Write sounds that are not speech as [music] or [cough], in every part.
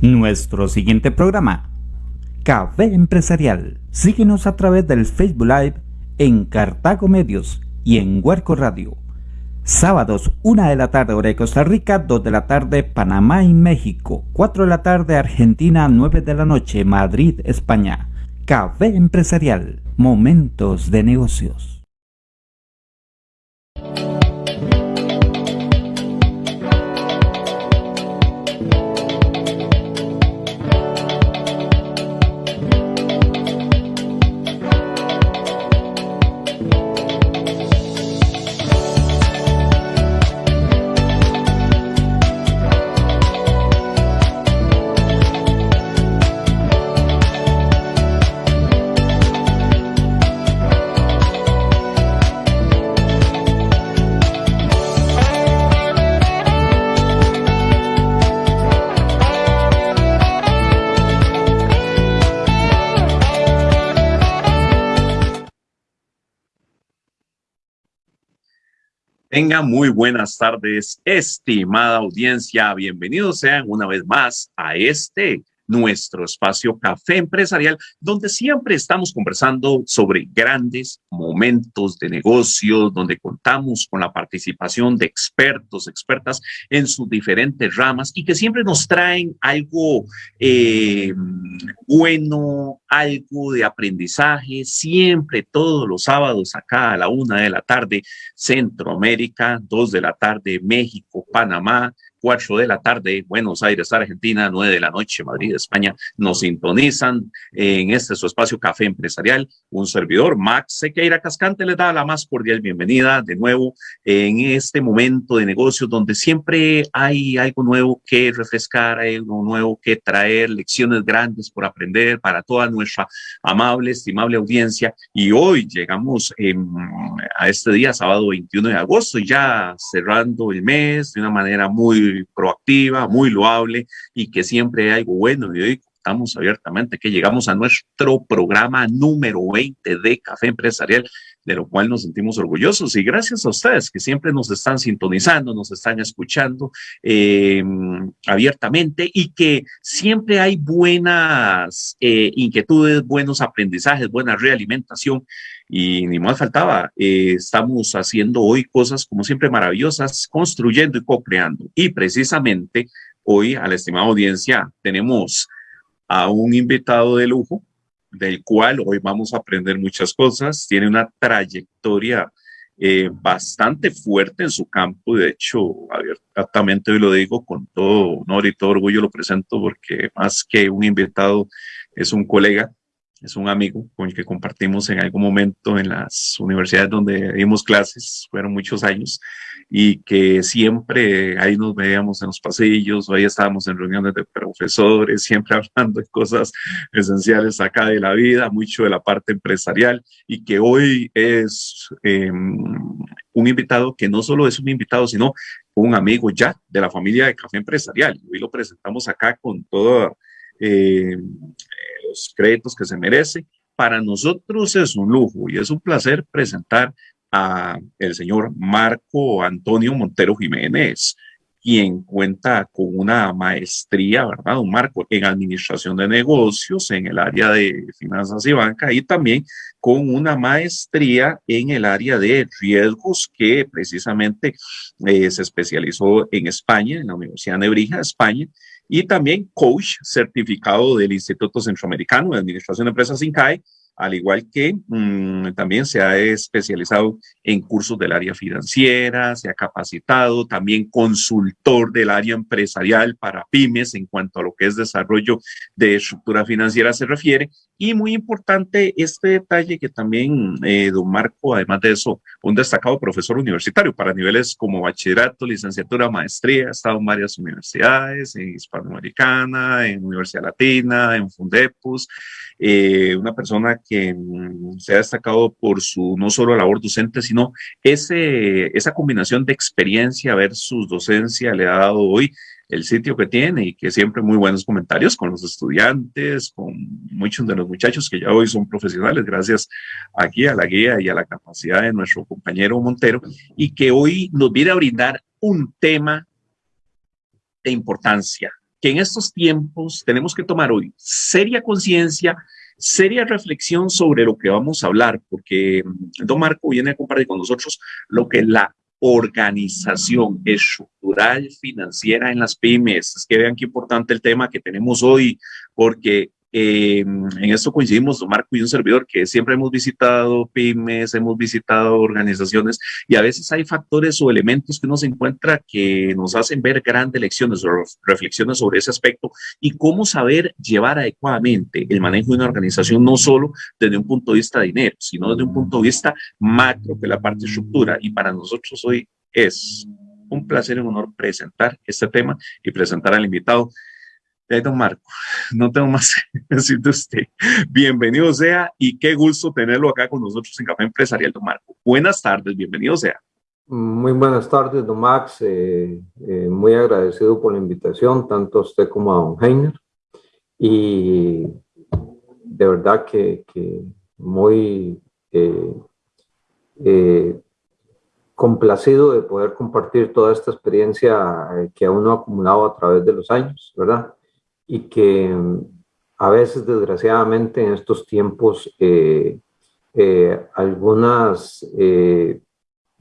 Nuestro siguiente programa, Café Empresarial. Síguenos a través del Facebook Live en Cartago Medios y en Huerco Radio. Sábados, 1 de la tarde, hora de Costa Rica, 2 de la tarde, Panamá y México, 4 de la tarde, Argentina, 9 de la noche, Madrid, España. Café Empresarial, momentos de negocios. Tenga muy buenas tardes, estimada audiencia. Bienvenidos sean una vez más a este nuestro espacio Café Empresarial, donde siempre estamos conversando sobre grandes momentos de negocios, donde contamos con la participación de expertos, expertas en sus diferentes ramas y que siempre nos traen algo eh, bueno, algo de aprendizaje, siempre todos los sábados acá a la una de la tarde, Centroamérica, dos de la tarde, México, Panamá, 4 de la tarde, Buenos Aires, Argentina, 9 de la noche, Madrid, España, nos sintonizan en este su espacio Café Empresarial. Un servidor, Max Sequeira Cascante, les da la más cordial bienvenida de nuevo en este momento de negocios donde siempre hay algo nuevo que refrescar, hay algo nuevo que traer, lecciones grandes por aprender para toda nuestra amable, estimable audiencia. Y hoy llegamos a este día, sábado 21 de agosto, ya cerrando el mes de una manera muy proactiva, muy loable y que siempre hay algo bueno. Y hoy contamos abiertamente que llegamos a nuestro programa número 20 de Café Empresarial, de lo cual nos sentimos orgullosos y gracias a ustedes que siempre nos están sintonizando, nos están escuchando eh, abiertamente y que siempre hay buenas eh, inquietudes, buenos aprendizajes, buena realimentación y ni más faltaba, eh, estamos haciendo hoy cosas como siempre maravillosas, construyendo y co-creando. Y precisamente hoy a la estimada audiencia tenemos a un invitado de lujo, del cual hoy vamos a aprender muchas cosas. Tiene una trayectoria eh, bastante fuerte en su campo. De hecho, abiertamente hoy lo digo con todo honor y todo orgullo lo presento porque más que un invitado es un colega es un amigo con el que compartimos en algún momento en las universidades donde dimos clases, fueron muchos años, y que siempre ahí nos veíamos en los pasillos, o ahí estábamos en reuniones de profesores, siempre [laughs] hablando de cosas esenciales acá de la vida, mucho de la parte empresarial, y que hoy es em, un invitado que no solo es un invitado, sino un amigo ya de la familia de Café Empresarial. Hoy lo presentamos acá con toda... Eh, los créditos que se merece. Para nosotros es un lujo y es un placer presentar a el señor Marco Antonio Montero Jiménez, quien cuenta con una maestría, ¿verdad? Un marco en administración de negocios en el área de finanzas y banca y también con una maestría en el área de riesgos que precisamente eh, se especializó en España, en la Universidad de Nebrija, España, y también coach certificado del Instituto Centroamericano de Administración de Empresas INCAE, al igual que mm, también se ha especializado en cursos del área financiera, se ha capacitado, también consultor del área empresarial para pymes en cuanto a lo que es desarrollo de estructura financiera se refiere. Y muy importante este detalle que también eh, don Marco, además de eso, un destacado profesor universitario para niveles como bachillerato, licenciatura, maestría, ha estado en varias universidades, en Hispanoamericana, en Universidad Latina, en Fundepus, eh, una persona que mm, se ha destacado por su no solo labor docente, sino ese, esa combinación de experiencia versus docencia le ha dado hoy el sitio que tiene y que siempre muy buenos comentarios con los estudiantes, con muchos de los muchachos que ya hoy son profesionales, gracias aquí a la guía y a la capacidad de nuestro compañero Montero, y que hoy nos viene a brindar un tema de importancia, que en estos tiempos tenemos que tomar hoy seria conciencia, seria reflexión sobre lo que vamos a hablar, porque mm, Don Marco viene a compartir con nosotros lo que la organización estructural financiera en las pymes. Es que vean qué importante el tema que tenemos hoy, porque eh, en esto coincidimos, Marco y un servidor, que siempre hemos visitado pymes, hemos visitado organizaciones y a veces hay factores o elementos que uno se encuentra que nos hacen ver grandes lecciones o reflexiones sobre ese aspecto y cómo saber llevar adecuadamente el manejo de una organización, no solo desde un punto de vista de dinero, sino desde un punto de vista macro, que es la parte estructura. Y para nosotros hoy es un placer y un honor presentar este tema y presentar al invitado don Marco, no tengo más que [laughs] decir de usted. Bienvenido sea y qué gusto tenerlo acá con nosotros en Café Empresarial, don Marco. Buenas tardes, bienvenido sea. Muy buenas tardes, don Max. Eh, eh, muy agradecido por la invitación, tanto a usted como a don Heiner. Y de verdad que, muy eh, complacido de poder compartir toda esta experiencia que uno ha acumulado a través de los años, ¿verdad? Y que mm, a veces, desgraciadamente, en estos tiempos, eh, eh, algunas eh,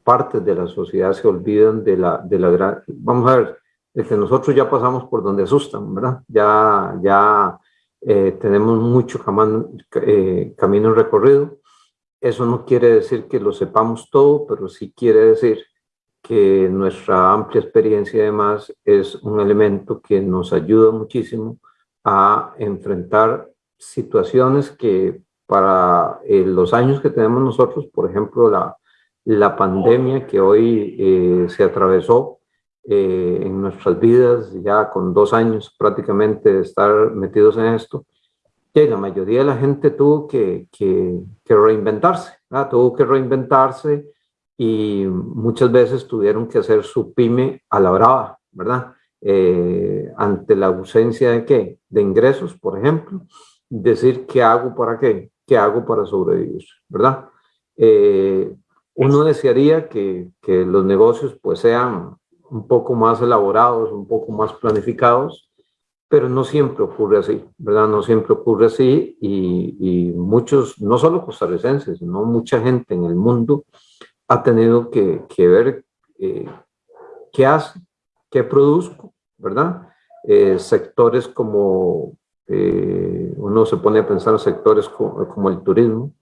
partes de la sociedad se olvidan de la, de la gran... Vamos a ver, de que nosotros ya pasamos por donde asustan, ¿verdad? Ya, ya tenemos mucho camino, camino recorrido. Eso no quiere decir que lo sepamos todo, pero sí quiere decir que nuestra amplia experiencia además es un elemento que nos ayuda muchísimo a enfrentar situaciones que para eh, los años que tenemos nosotros, por ejemplo, la, la pandemia que hoy eh, se atravesó eh, en nuestras vidas, ya con dos años prácticamente de estar metidos en esto, y la mayoría de la gente tuvo que, que, que reinventarse, tuvo que reinventarse, y muchas veces tuvieron que hacer su pyme a la brava, ¿verdad? Eh, ante la ausencia de qué? De ingresos, por ejemplo, decir qué hago para qué, qué hago para sobrevivir, ¿verdad? Eh, uno desearía que, que, los negocios pues sean un poco más elaborados, un poco más planificados, pero no siempre ocurre así, ¿verdad? No siempre ocurre así y, y muchos, no solo costarricenses, sino mucha gente en el mundo ha tenido que, ver eh, qué hace, qué produzco, ¿verdad? Eh, sectores como, eh, uno se pone a pensar en sectores como, el turismo,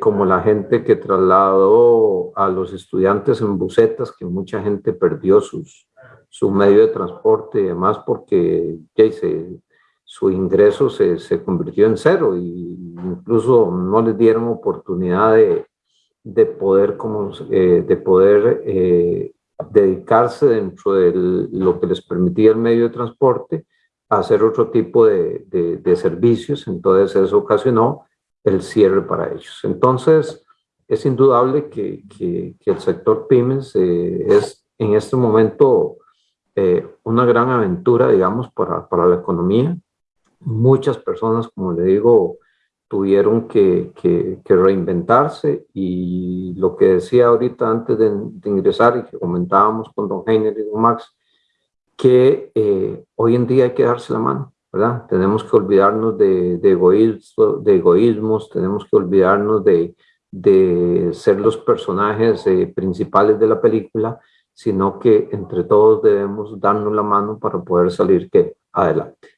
como la gente que trasladó a los estudiantes en bucetas, que mucha gente perdió sus, su medio de transporte y demás porque su ingreso se, se convirtió en cero e incluso no les dieron oportunidad de, de poder, como, eh, de poder eh, dedicarse dentro de lo que les permitía el medio de transporte a hacer otro tipo de, de, servicios. Entonces eso ocasionó el cierre para ellos. Entonces es indudable que, que, el sector pymes eh, es en este momento una gran aventura, digamos, para, para la economía. Muchas personas, como le digo, tuvieron que, que, reinventarse y lo que decía ahorita antes de, ingresar y que comentábamos con don Heiner y don Max, que eh, hoy en día hay que darse la mano, ¿verdad? Tenemos que olvidarnos de, de, egoísmo, de egoísmos, tenemos que olvidarnos de, de ser los personajes eh, principales de la película, sino que entre todos debemos darnos la mano para poder salir que adelante.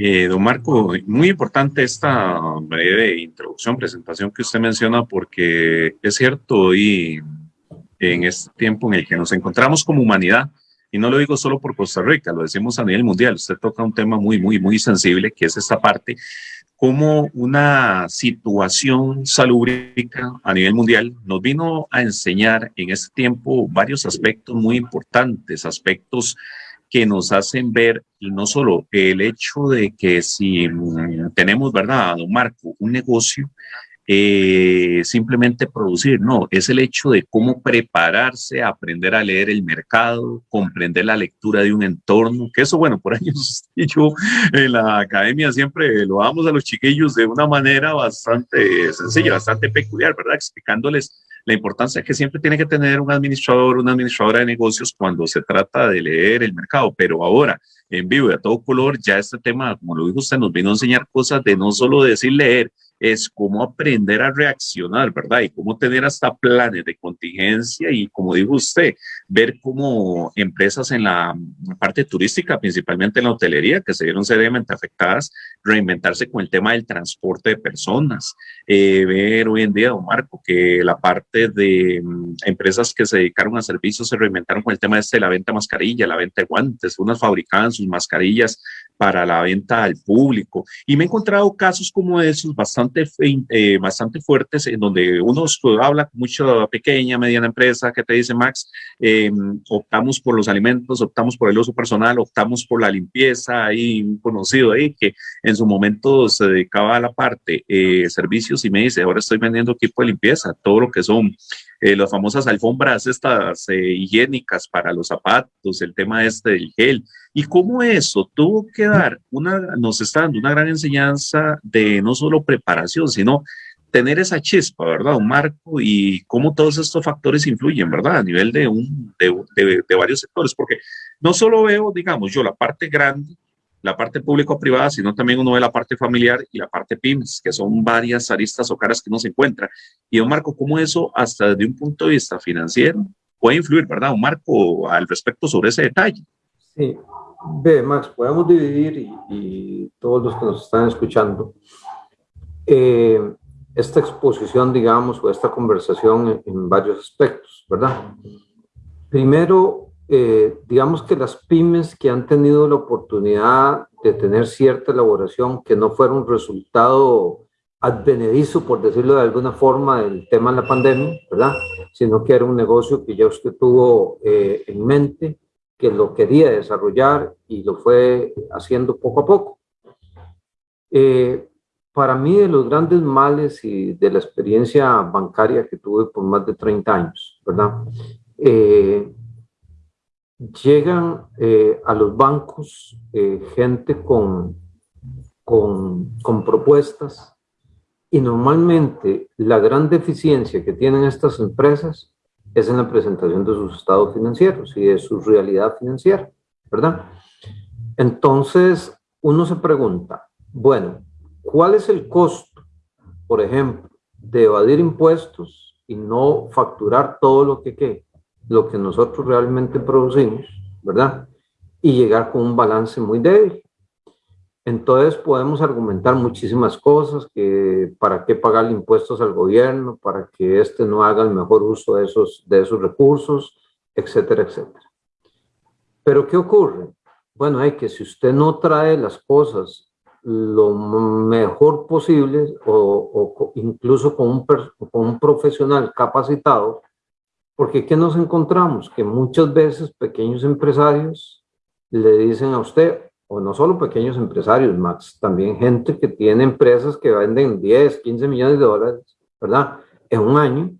Eh, don Marco, muy importante esta breve introducción, presentación que usted menciona, porque es cierto, hoy en este tiempo en el que nos encontramos como humanidad, y no lo digo solo por Costa Rica, lo decimos a nivel mundial, usted toca un tema muy, muy, muy sensible, que es esta parte, como una situación salúbrica a nivel mundial nos vino a enseñar en este tiempo varios aspectos muy importantes, aspectos que nos hacen ver no solo el hecho de que si mm, tenemos, ¿verdad, don Marco, un negocio, eh, simplemente producir, no, es el hecho de cómo prepararse, aprender a leer el mercado, comprender la lectura de un entorno, que eso, bueno, por años [laughs] yo en la academia siempre lo damos a los chiquillos de una manera bastante sencilla, bastante peculiar, ¿verdad? Explicándoles la importancia que siempre tiene que tener un administrador, una administradora de negocios cuando se trata de leer el mercado. Pero ahora, en vivo y a todo color, ya este tema, como lo dijo usted, nos vino a enseñar cosas de no solo decir leer, es cómo aprender a reaccionar, ¿verdad? Y cómo tener hasta planes de contingencia y, como dijo usted, ver cómo empresas en la parte turística, principalmente en la hotelería, que se vieron seriamente afectadas, reinventarse con el tema del transporte de personas. Eh, ver hoy en día, don Marco, que la parte de mm, empresas que se dedicaron a servicios se reinventaron con el tema este de la venta de mascarilla, la venta de guantes, unas fabricaban sus mascarillas para la venta al público. Y me he encontrado casos como esos bastante, eh, bastante fuertes en donde uno habla con mucha pequeña, mediana empresa que te dice, Max, em, optamos por los alimentos, optamos por el uso personal, optamos por la limpieza. Hay un conocido ahí que en su momento se dedicaba a la parte eh, servicios y me dice, ahora estoy vendiendo equipo de limpieza, todo lo que son eh, las famosas alfombras estas eh, higiénicas para los zapatos, el tema este del gel, y cómo eso tuvo que dar una, nos está dando una gran enseñanza de no solo preparación, sino tener esa chispa, ¿verdad? Un marco y cómo todos estos factores influyen, ¿verdad? A nivel de, un, de, de varios sectores, porque no solo veo, digamos, yo la parte grande, la parte público-privada, sino también uno ve la parte familiar y la parte PYMES, que son varias aristas o caras que uno se encuentra. Y don Marco, ¿cómo eso, hasta desde un punto de vista financiero, puede influir, verdad? Un Marco, al respecto sobre ese detalle. Sí, ve, Max, podemos dividir y, todos los que nos están escuchando, eh, esta exposición, digamos, o esta conversación en, en varios aspectos, ¿verdad? Primero, eh, digamos que las pymes que han tenido la oportunidad de tener cierta elaboración que no fuera un resultado advenedizo, por decirlo de alguna forma, del tema de la pandemia, ¿verdad? Sino que era un negocio que ya usted tuvo eh, en mente, que lo quería desarrollar y lo fue haciendo poco a poco. Eh, para mí, de los grandes males y de la experiencia bancaria que tuve por más de 30 años, ¿verdad? llegan eh, a los bancos eh, gente con, con, propuestas y normalmente la gran deficiencia que tienen estas empresas es en la presentación de sus estados financieros y de su realidad financiera, ¿verdad? Entonces, uno se pregunta, bueno, ¿cuál es el costo, por ejemplo, de evadir impuestos y no facturar todo lo que, quede? lo que nosotros realmente producimos, ¿verdad? Y llegar con un balance muy débil. Entonces podemos argumentar muchísimas cosas, que para qué pagar impuestos al gobierno, para que éste no haga el mejor uso de esos, de esos recursos, etcétera, etcétera. Pero ¿qué ocurre? Bueno, hay que si usted no trae las cosas lo mejor posible o, incluso con un, con un profesional capacitado, porque ¿qué nos encontramos? Que muchas veces pequeños empresarios le dicen a usted, o no solo pequeños empresarios, Max, también gente que tiene empresas que venden 10, 15 millones de dólares, ¿verdad? En un año,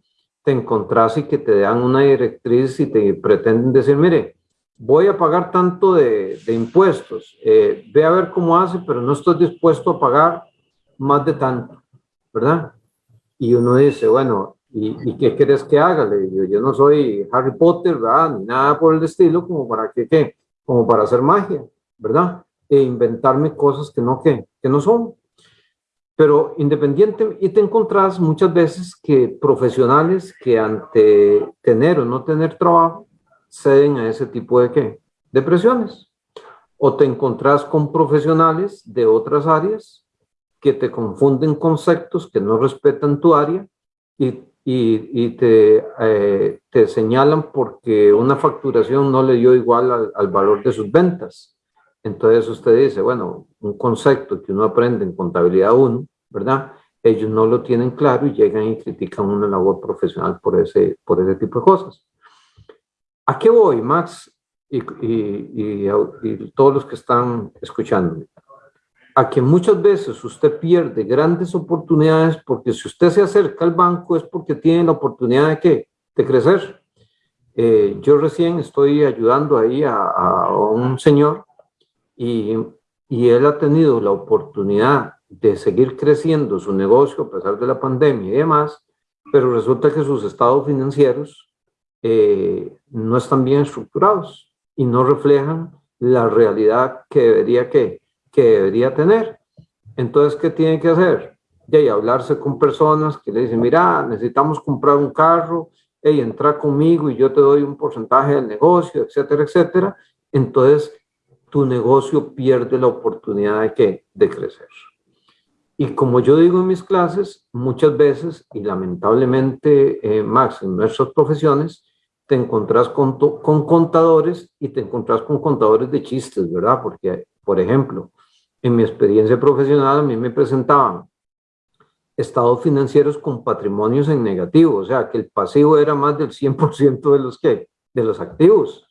te encontrás y que te dan una directriz y te pretenden decir, mire, voy a pagar tanto de, impuestos, eh, ve a ver cómo hace, pero no estoy dispuesto a pagar más de tanto, ¿verdad? Y uno dice, bueno, ¿Y, qué quieres que haga? Le digo, yo no soy Harry Potter, ¿verdad? Ni nada por el estilo, como para que, ¿qué? Como para hacer magia, ¿verdad? E inventarme cosas que no, que, que no son. Pero independiente, y te encontrás muchas veces que profesionales que ante tener o no tener trabajo, ceden a ese tipo de, ¿qué? De presiones. O te encontrás con profesionales de otras áreas que te confunden conceptos, que no respetan tu área y y, te, eh, te, señalan porque una facturación no le dio igual al, valor de sus ventas. Entonces usted dice, bueno, un concepto que uno aprende en contabilidad 1, ¿verdad? Ellos no lo tienen claro y llegan y critican una labor profesional por ese, por ese tipo de cosas. ¿A qué voy, Max? Y, todos los que están escuchando a que muchas veces usted pierde grandes oportunidades porque si usted se acerca al banco es porque tiene la oportunidad de, ¿qué? de crecer. Eh, yo recién estoy ayudando ahí a, un señor y, él ha tenido la oportunidad de seguir creciendo su negocio a pesar de la pandemia y demás, pero resulta que sus estados financieros eh, no están bien estructurados y no reflejan la realidad que debería, que, que debería tener. Entonces, ¿qué tiene que hacer? Y hablarse con personas que le dicen, mira, necesitamos comprar un carro, y entra conmigo y yo te doy un porcentaje del negocio, etcétera, etcétera. Entonces, tu negocio pierde la oportunidad de, ¿qué? de crecer. Y como yo digo en mis clases, muchas veces, y lamentablemente, eh, Max, en nuestras profesiones, te encontrás con, con contadores y te encontrás con contadores de chistes, ¿verdad? Porque, por ejemplo, en mi experiencia profesional a mí me presentaban estados financieros con patrimonios en negativo, o sea, que el pasivo era más del 100% de los, que, de los activos.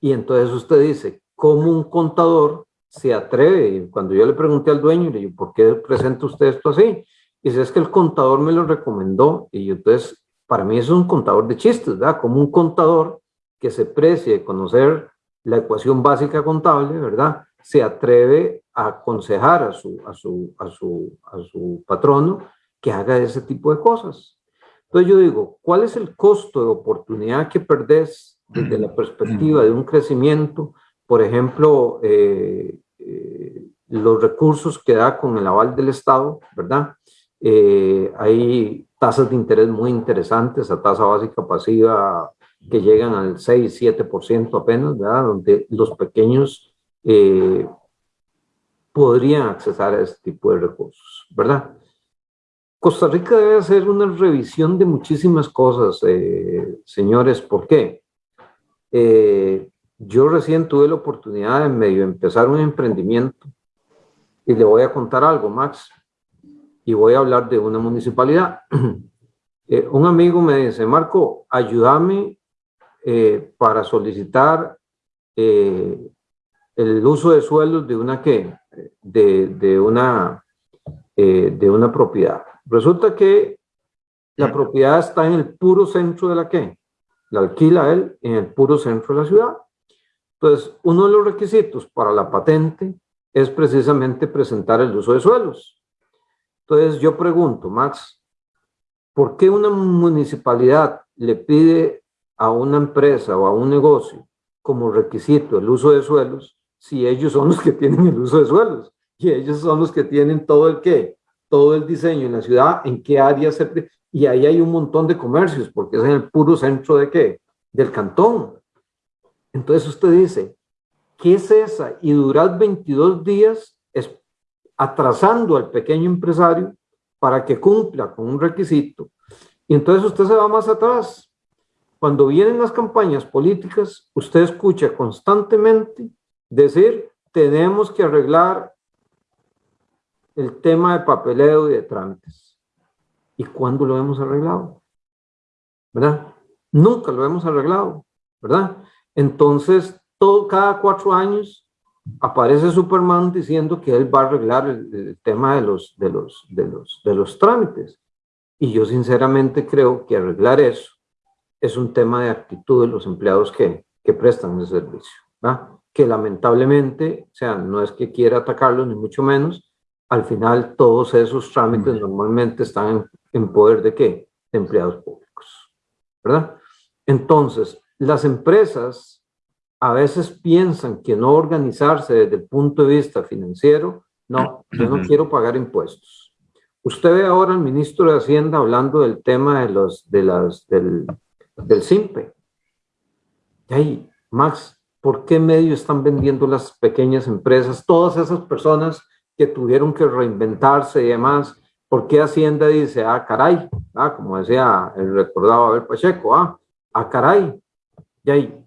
Y entonces usted dice, ¿cómo un contador se atreve? Cuando yo le pregunté al dueño, le dije, ¿por qué presenta usted esto así? Y dice, es que el contador me lo recomendó. Y entonces para mí es un contador de chistes, ¿verdad? Como un contador que se precie de conocer la ecuación básica contable, ¿verdad? Se atreve a aconsejar a su, a su, a su, a su patrono que haga ese tipo de cosas. Entonces yo digo, ¿cuál es el costo de oportunidad que perdés desde la perspectiva de un crecimiento? Por ejemplo, eh, eh, los recursos que da con el aval del Estado, ¿verdad? Eh, hay tasas de interés muy interesantes, a tasa básica pasiva que llegan al 6-7% apenas, ¿verdad? Donde los pequeños eh, podrían accesar a este tipo de recursos, ¿verdad? Costa Rica debe hacer una revisión de muchísimas cosas, eh, señores. ¿Por qué? Yo recién tuve la oportunidad de medio empezar un emprendimiento y le voy a contar algo, Max y voy a hablar de una municipalidad. [clears throat] Eh, un amigo me dice, Marco, ayúdame eh, para solicitar eh, el uso de suelos de una, ¿qué? De, de una, de una propiedad. Resulta que la propiedad está en el puro centro de la ¿qué? La alquila él en el puro centro de la ciudad. Entonces, uno de los requisitos para la patente es precisamente presentar el uso de suelos. Entonces yo pregunto, Max, ¿por qué una municipalidad le pide a una empresa o a un negocio como requisito el uso de suelos si ellos son los que tienen el uso de suelos y ellos son los que tienen todo el qué, todo el diseño en la ciudad, en qué área se... Y ahí hay un montón de comercios porque es en el puro centro de qué, del cantón. Entonces usted dice, ¿qué es esa? Y durar 22 días atrasando al pequeño empresario para que cumpla con un requisito. Y entonces usted se va más atrás. Cuando vienen las campañas políticas, usted escucha constantemente decir, tenemos que arreglar el tema de papeleo y de trámites. ¿Y cuándo lo hemos arreglado? ¿Verdad? Nunca lo hemos arreglado, ¿verdad? Entonces, todo, cada cuatro años aparece Superman diciendo que él va a arreglar el, tema de los, de, los, de, los, de los trámites. Y yo sinceramente creo que arreglar eso es un tema de actitud de los empleados que, que prestan ese servicio. Que lamentablemente, o sea, no es que quiera atacarlos ni mucho menos, al final todos esos trámites normalmente están en, en poder de qué? De empleados públicos. ¿Verdad? Entonces, las empresas a veces piensan que no organizarse desde el punto de vista financiero, no, yo no quiero pagar impuestos. Usted ve ahora al ministro de Hacienda hablando del tema de los, de las, del, del SIMPE. Y ahí, Max, ¿por qué medio están vendiendo las pequeñas empresas? Todas esas personas que tuvieron que reinventarse y demás, ¿por qué Hacienda dice, ah, caray, ah, como decía el recordado Abel Pacheco, ah, ah, caray, ahí,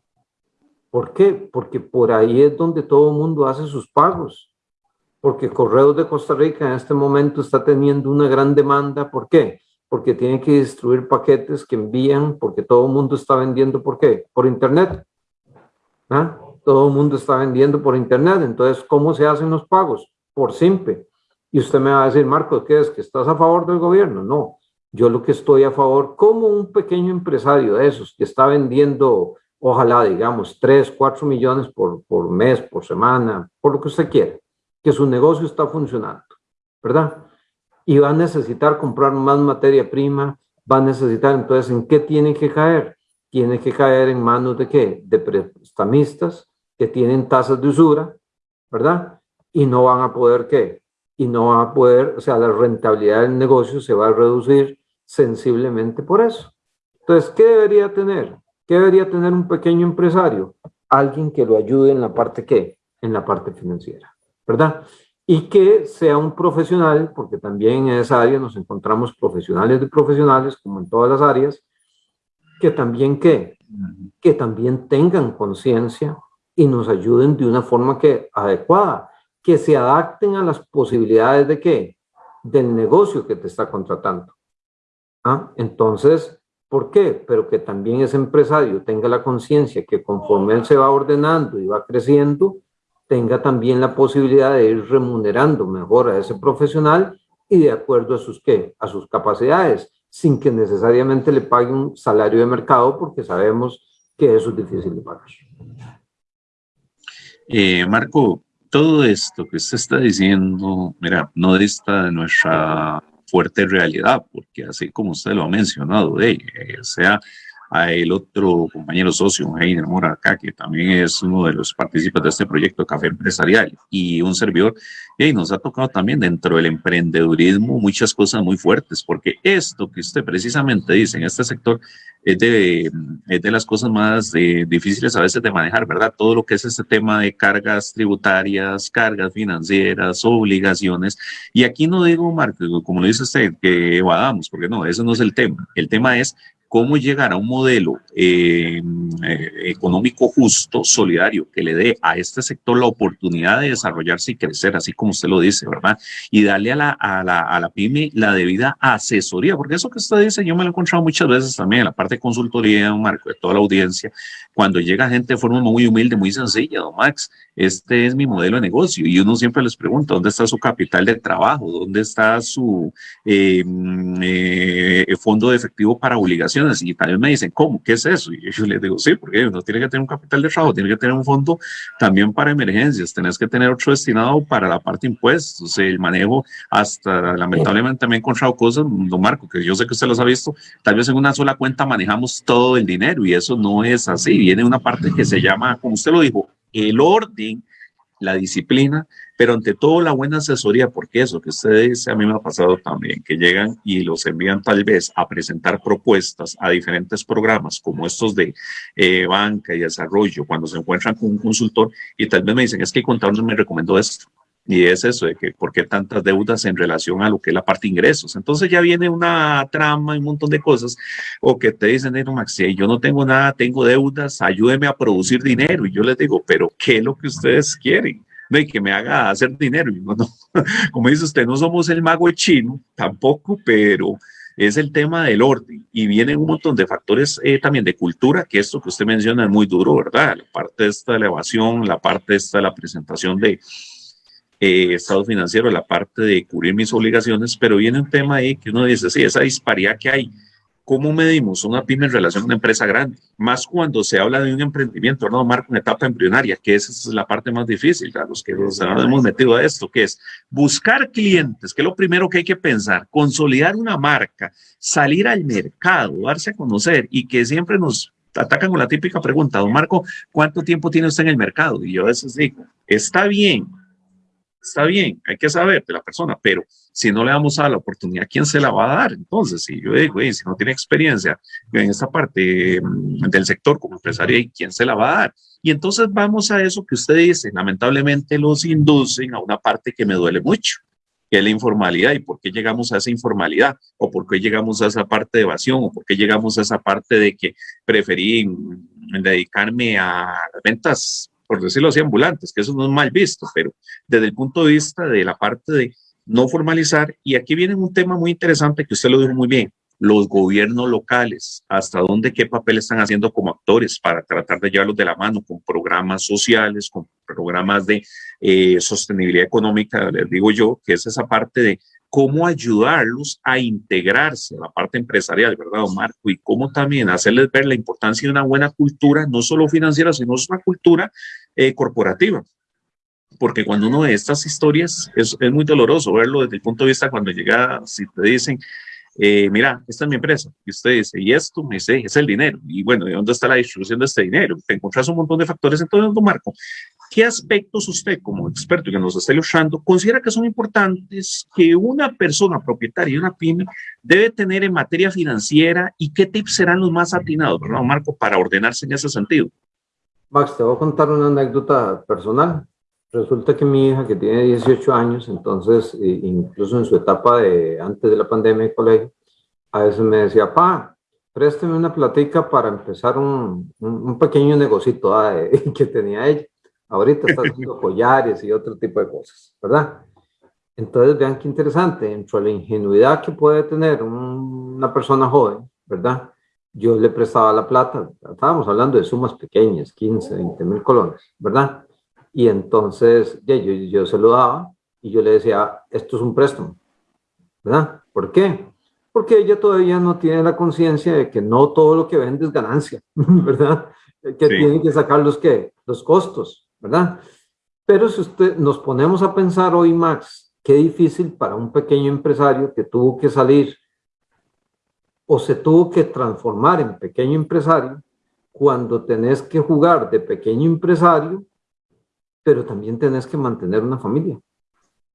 ¿Por qué? Porque por ahí es donde todo el mundo hace sus pagos. Porque Correos de Costa Rica en este momento está teniendo una gran demanda. ¿Por qué? Porque tiene que distribuir paquetes que envían, porque todo el mundo está vendiendo, ¿por qué? Por Internet. ¿Ah? Todo el mundo está vendiendo por Internet. Entonces, ¿cómo se hacen los pagos? Por simple. Y usted me va a decir, Marcos, ¿qué es? ¿Que estás a favor del gobierno? No. Yo lo que estoy a favor, como un pequeño empresario de esos que está vendiendo ojalá digamos 3, 4 millones por, por mes, por semana, por lo que usted quiera, que su negocio está funcionando, ¿verdad? Y va a necesitar comprar más materia prima va a necesitar, entonces, ¿en qué tiene que caer? Tiene que caer en manos de qué? De prestamistas que tienen tasas de usura, ¿verdad? Y no van a poder, ¿qué? Y no van a poder, o sea, la rentabilidad del negocio se va a reducir sensiblemente por eso. Entonces, ¿qué debería tener? ¿Qué debería tener un pequeño empresario? Alguien que lo ayude en la parte ¿qué? En la parte financiera, ¿verdad? Y que sea un profesional, porque también en esa área nos encontramos profesionales de profesionales, como en todas las áreas, que también ¿qué? Que también tengan conciencia y nos ayuden de una forma que adecuada, que se adapten a las posibilidades de qué? Del negocio que te está contratando. ¿Ah? Entonces, ¿por qué? Pero que también ese empresario tenga la conciencia que conforme él se va ordenando y va creciendo, tenga también la posibilidad de ir remunerando mejor a ese profesional y de acuerdo a sus, ¿qué? A sus capacidades, sin que necesariamente le pague un salario de mercado, porque sabemos que eso es difícil de pagar. Eh, Marco, todo esto que usted está diciendo, mira, no dista de nuestra fuerte realidad, porque así como usted lo ha mencionado, eh, sea el otro compañero socio, Heiner Mora, acá, que también es uno de los participantes de este proyecto Café Empresarial y un servidor, y nos ha tocado también dentro del emprendedurismo muchas cosas muy fuertes, porque esto que usted precisamente dice en este sector es de, es de las cosas más eh, difíciles a veces de manejar, ¿verdad? Todo lo que es este tema de cargas tributarias, cargas financieras, obligaciones. Y aquí no digo, Marco, como lo dice usted, que evadamos, porque no, eso no es el tema. El tema es cómo llegar a un modelo eh, eh, económico justo, solidario, que le dé a este sector la oportunidad de desarrollarse y crecer, así como usted lo dice, ¿verdad? Y darle a la, a la, a la pyme la debida asesoría, porque eso que usted dice, yo me lo he encontrado muchas veces también en la parte de consultoría, un marco de toda la audiencia, cuando llega gente de forma muy humilde, muy sencilla, don Max, este es mi modelo de negocio, y uno siempre les pregunta, ¿dónde está su capital de trabajo? ¿Dónde está su eh, fondo de efectivo para obligaciones? y también me dicen, ¿cómo? ¿Qué es eso? Y [laughs] yo les digo, sí, porque uno tiene que tener un capital de trabajo, tiene que tener un fondo también para emergencias, tenés que tener otro destinado para la parte de impuestos, el manejo hasta, lamentablemente también he encontrado cosas, don Marco, que yo sé que usted los ha visto, tal vez en una sola cuenta manejamos todo el dinero y eso no es así, viene una parte que se llama, como usted lo dijo, el orden, la disciplina, pero ante todo la buena asesoría, porque eso que usted dice a mí me ha pasado también, que llegan y los envían tal vez a presentar propuestas a diferentes programas como estos de eh, banca y desarrollo, cuando se encuentran con un consultor y tal vez me dicen, es que el me recomendó esto. Y es eso de que, ¿por qué tantas deudas en relación a lo que es la parte ingresos? Entonces ya viene una trama y un montón de cosas, o que te dicen, no, Max, yo no tengo nada, tengo deudas, ayúdeme a producir dinero. Y yo les digo, pero ¿qué es lo que ustedes quieren? De que me haga hacer dinero. [laughs] como dice usted, no somos el mago chino, tampoco, pero es el tema del orden y vienen un montón de factores eh, también de cultura, que esto que usted menciona es muy duro, ¿verdad? La parte de esta elevación, la parte de esta la presentación de eh, estado financiero, la parte de cubrir mis obligaciones, pero viene un tema ahí que uno dice, sí, esa disparidad que hay ¿Cómo medimos una pyme en relación a una empresa grande? Más cuando se habla de un emprendimiento, ¿no? Marco, una etapa embrionaria, que esa es la parte más difícil, a los que nos hemos metido a esto, que es buscar clientes, que es lo primero que hay que pensar, consolidar una marca, salir al mercado, darse a conocer y que siempre nos atacan con la típica pregunta, don Marco, ¿cuánto tiempo tiene usted en el mercado? Y yo a veces digo, está bien, está bien, hay que saber de la persona, pero si no le damos a la oportunidad, ¿quién se la va a dar? Entonces, si yo digo, si no tiene experiencia en esta parte mm, del sector como empresario, ¿quién se la va a dar? Y entonces vamos a eso que usted dice, lamentablemente los inducen a una parte que me duele mucho, que es la informalidad y por qué llegamos a esa informalidad o por qué llegamos a esa parte de evasión o por qué llegamos a esa parte de que preferí mm, dedicarme a ventas por decirlo así, ambulantes, que eso no es mal visto, pero desde el punto de vista de la parte de no formalizar, y aquí viene un tema muy interesante que usted lo dijo muy bien, los gobiernos locales, hasta dónde, qué papel están haciendo como actores para tratar de llevarlos de la mano con programas sociales, con programas de eh, sostenibilidad económica, les digo yo, que es esa parte de cómo ayudarlos a integrarse a la parte empresarial, ¿verdad, Marco? Y cómo también hacerles ver la importancia de una buena cultura, no solo financiera, sino una cultura eh, corporativa. Porque cuando uno ve estas historias, es, es, muy doloroso verlo desde el punto de vista cuando llega, si te dicen, eh, mira, esta es mi empresa. Y usted dice, y esto me sé, es el dinero. Y bueno, ¿de dónde está la distribución de este dinero? Te encuentras un montón de factores. Entonces, don Marco, ¿qué aspectos usted como experto que nos está ilustrando considera que son importantes que una persona propietaria de una pyme debe tener en materia financiera y qué tips serán los más atinados, don Marco, para ordenarse en ese sentido? Max, te voy a contar una anécdota personal. Resulta que mi hija, que tiene 18 años, entonces, incluso en su etapa de antes de la pandemia de colegio, a veces me decía, pa, présteme una platica para empezar un, un, pequeño negocito ah, [laughs] que tenía ella. Ahorita está [laughs] haciendo collares y otro tipo de cosas, ¿verdad? Entonces, vean qué interesante, dentro de la ingenuidad que puede tener una persona joven, ¿verdad? Yo le prestaba la plata, estábamos hablando de sumas pequeñas, 15, 20 mil colones, ¿verdad? Y entonces yo, yo se lo daba y yo le decía, esto es un préstamo, ¿verdad? ¿Por qué? Porque ella todavía no tiene la conciencia de que no todo lo que vende es ganancia, [laughs] ¿verdad? Que tiene que sacar los, ¿qué? los costos, ¿verdad? Pero si usted nos ponemos a pensar hoy, Max, qué difícil para un pequeño empresario que tuvo que salir o se tuvo que transformar en pequeño empresario cuando tenés que jugar de pequeño empresario pero también tenés que mantener una familia,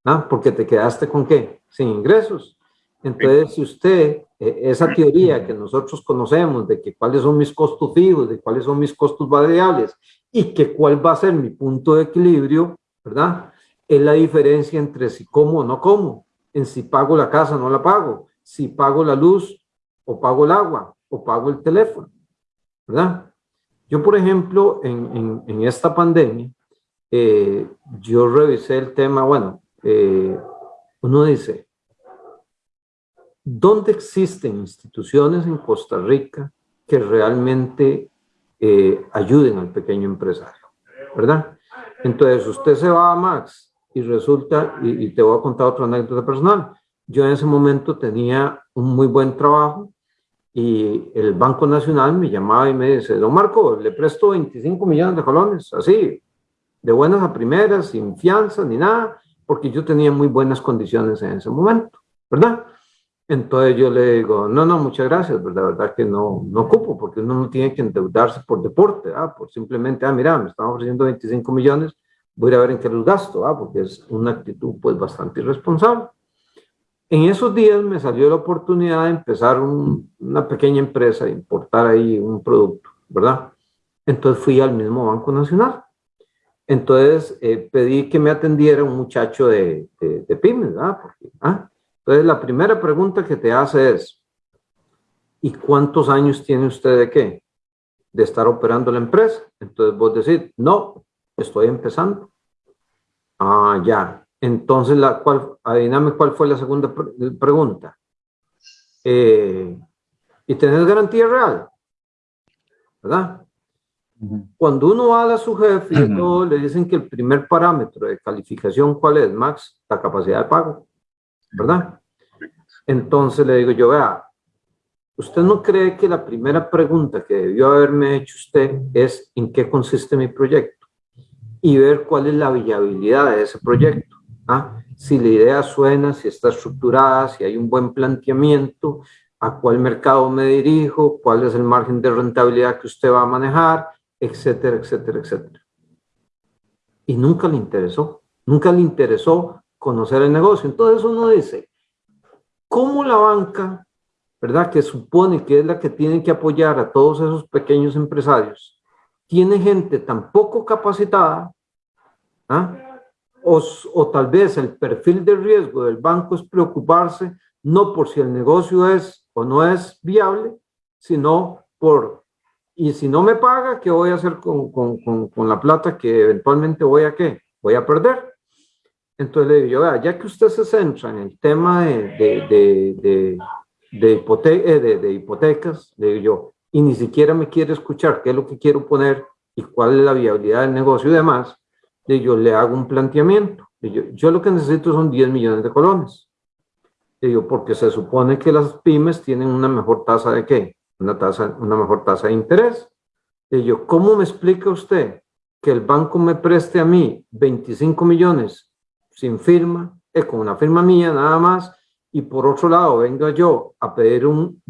¿ah? porque te quedaste con qué? Sin ingresos. Entonces, si usted, eh, esa teoría que nosotros conocemos de que cuáles son mis costos fijos, de cuáles son mis costos variables y que cuál va a ser mi punto de equilibrio, ¿verdad? Es la diferencia entre si como o no como, en si pago la casa o no la pago, si pago la luz o pago el agua o pago el teléfono, ¿verdad? Yo, por ejemplo, en, en, en esta pandemia, eh, yo revisé el tema, bueno, eh, uno dice, ¿dónde existen instituciones en Costa Rica que realmente eh, ayuden al pequeño empresario? ¿Verdad? Entonces, usted se va a Max y resulta, y, y te voy a contar otra anécdota personal, yo en ese momento tenía un muy buen trabajo y el Banco Nacional me llamaba y me dice, don Marco, le presto 25 millones de colones, así, de buenas a primeras, sin fianza ni nada, porque yo tenía muy buenas condiciones en ese momento, ¿verdad? Entonces yo le digo, no, no, muchas gracias, ¿verdad? La verdad que no, no ocupo, porque uno no tiene que endeudarse por deporte, ¿ah? por simplemente, ah, mira, me están ofreciendo 25 millones, voy a ver en qué los gasto, ¿ah? porque es una actitud pues bastante irresponsable. En esos días me salió la oportunidad de empezar una pequeña empresa, de importar ahí un producto, ¿verdad? Entonces fui al mismo Banco Nacional entonces eh, pedí que me atendiera un muchacho de, de, pymes, ¿verdad? ¿ah? Entonces la primera pregunta que te hace es, ¿y cuántos años tiene usted de qué? De estar operando la empresa. Entonces vos decís, no, estoy empezando. Ah, ya. Entonces, la, cual, adivíname cuál fue la segunda pregunta. Eh, ¿Y tenés garantía real? ¿Verdad? Cuando uno va a su jefe y todo, le dicen que el primer parámetro de calificación, ¿cuál es, Max? La capacidad de pago, ¿verdad? Entonces le digo yo, vea, ¿usted no cree que la primera pregunta que debió haberme hecho usted es en qué consiste mi proyecto? Y ver cuál es la viabilidad de ese proyecto. ¿ah? Si la idea suena, si está estructurada, si hay un buen planteamiento, a cuál mercado me dirijo, cuál es el margen de rentabilidad que usted va a manejar, etcétera, etcétera, etcétera. Y nunca le interesó, nunca le interesó conocer el negocio. Entonces uno dice, ¿cómo la banca, verdad, que supone que es la que tiene que apoyar a todos esos pequeños empresarios, tiene gente tan poco capacitada, ¿ah? o, o tal vez el perfil de riesgo del banco es preocuparse no por si el negocio es o no es viable, sino por y si no me paga, ¿qué voy a hacer con, con, con, la plata que eventualmente voy a qué? Voy a perder. Entonces le digo ya que usted se centra en el tema de, de, de, de, eh, de, hipotecas, le digo yo, y ni siquiera me quiere escuchar qué es lo que quiero poner y cuál es la viabilidad del negocio y demás, le digo, le hago un planteamiento. Yo, yo lo que necesito son 10 millones de colones. Le digo, porque se supone que las pymes tienen una mejor tasa de qué? una, tasa, una mejor tasa de interés. Y yo, ¿cómo me explica usted que el banco me preste a mí 25 millones sin firma, es con una firma mía nada más, y por otro lado venga yo a pedir un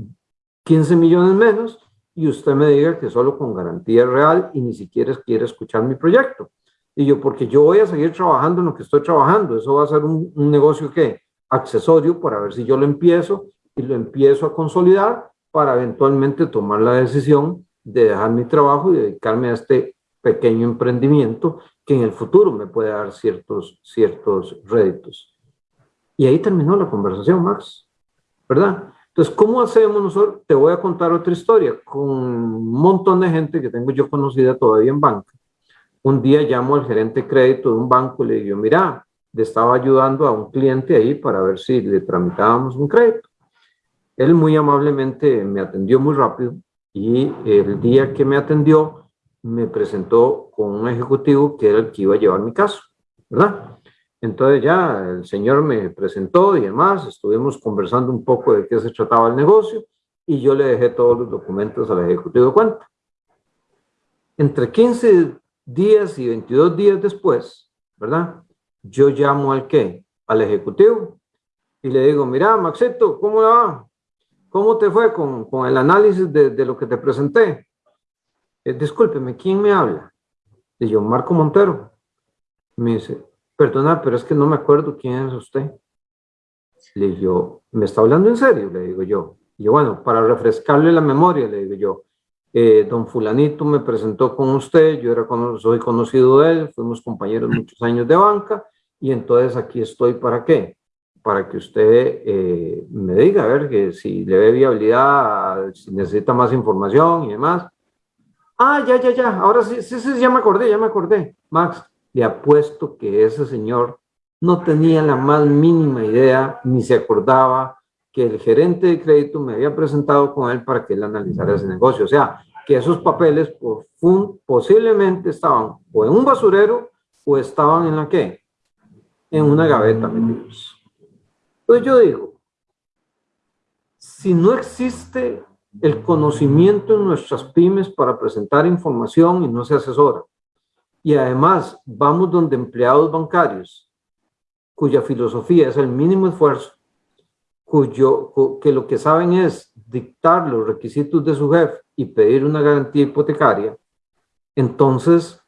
15 millones menos y usted me diga que solo con garantía real y ni siquiera quiere escuchar mi proyecto. Y yo, porque yo voy a seguir trabajando en lo que estoy trabajando, eso va a ser un, negocio que accesorio para ver si yo lo empiezo y lo empiezo a consolidar para eventualmente tomar la decisión de dejar mi trabajo y dedicarme a este pequeño emprendimiento que en el futuro me puede dar ciertos, ciertos réditos. Y ahí terminó la conversación, Max, ¿verdad? Entonces, ¿cómo hacemos nosotros? Te voy a contar otra historia con un montón de gente que tengo yo conocida todavía en banca. Un día llamo al gerente de crédito de un banco y le digo, mira, le estaba ayudando a un cliente ahí para ver si le tramitábamos un crédito. Él muy amablemente me atendió muy rápido y el día que me atendió me presentó con un ejecutivo que era el que iba a llevar mi caso, ¿verdad? Entonces ya el señor me presentó y demás, estuvimos conversando un poco de qué se trataba el negocio y yo le dejé todos los documentos al ejecutivo de cuenta. Entre 15 días y 22 días después, ¿verdad? Yo llamo al qué? Al ejecutivo y le digo, mira, Maxito, ¿cómo va? ¿Cómo te fue con, con el análisis de, de, lo que te presenté? Eh, discúlpeme, ¿quién me habla? Le yo, Marco Montero. Me dice, perdona, pero es que no me acuerdo quién es usted. Le digo, ¿me está hablando en serio? Le digo yo. Y yo, bueno, para refrescarle la memoria, le digo yo, eh, don fulanito me presentó con usted, yo era soy conocido de él, fuimos compañeros muchos años de banca, y entonces aquí estoy para qué? Para que usted eh, me diga, a ver, que si le ve viabilidad, si necesita más información y demás. Ah, ya, ya, ya, ahora sí, sí, sí, ya me acordé, ya me acordé. Max, le apuesto que ese señor no tenía la más mínima idea, ni se acordaba que el gerente de crédito me había presentado con él para que él analizara ese negocio. O sea, que esos papeles por, posiblemente estaban o en un basurero o estaban en la qué? En una gaveta metidos. Entonces yo digo, si no existe el conocimiento en nuestras pymes para presentar información y no se asesora, y además vamos donde empleados bancarios, cuya filosofía es el mínimo esfuerzo, cuyo, que lo que saben es dictar los requisitos de su jefe y pedir una garantía hipotecaria, entonces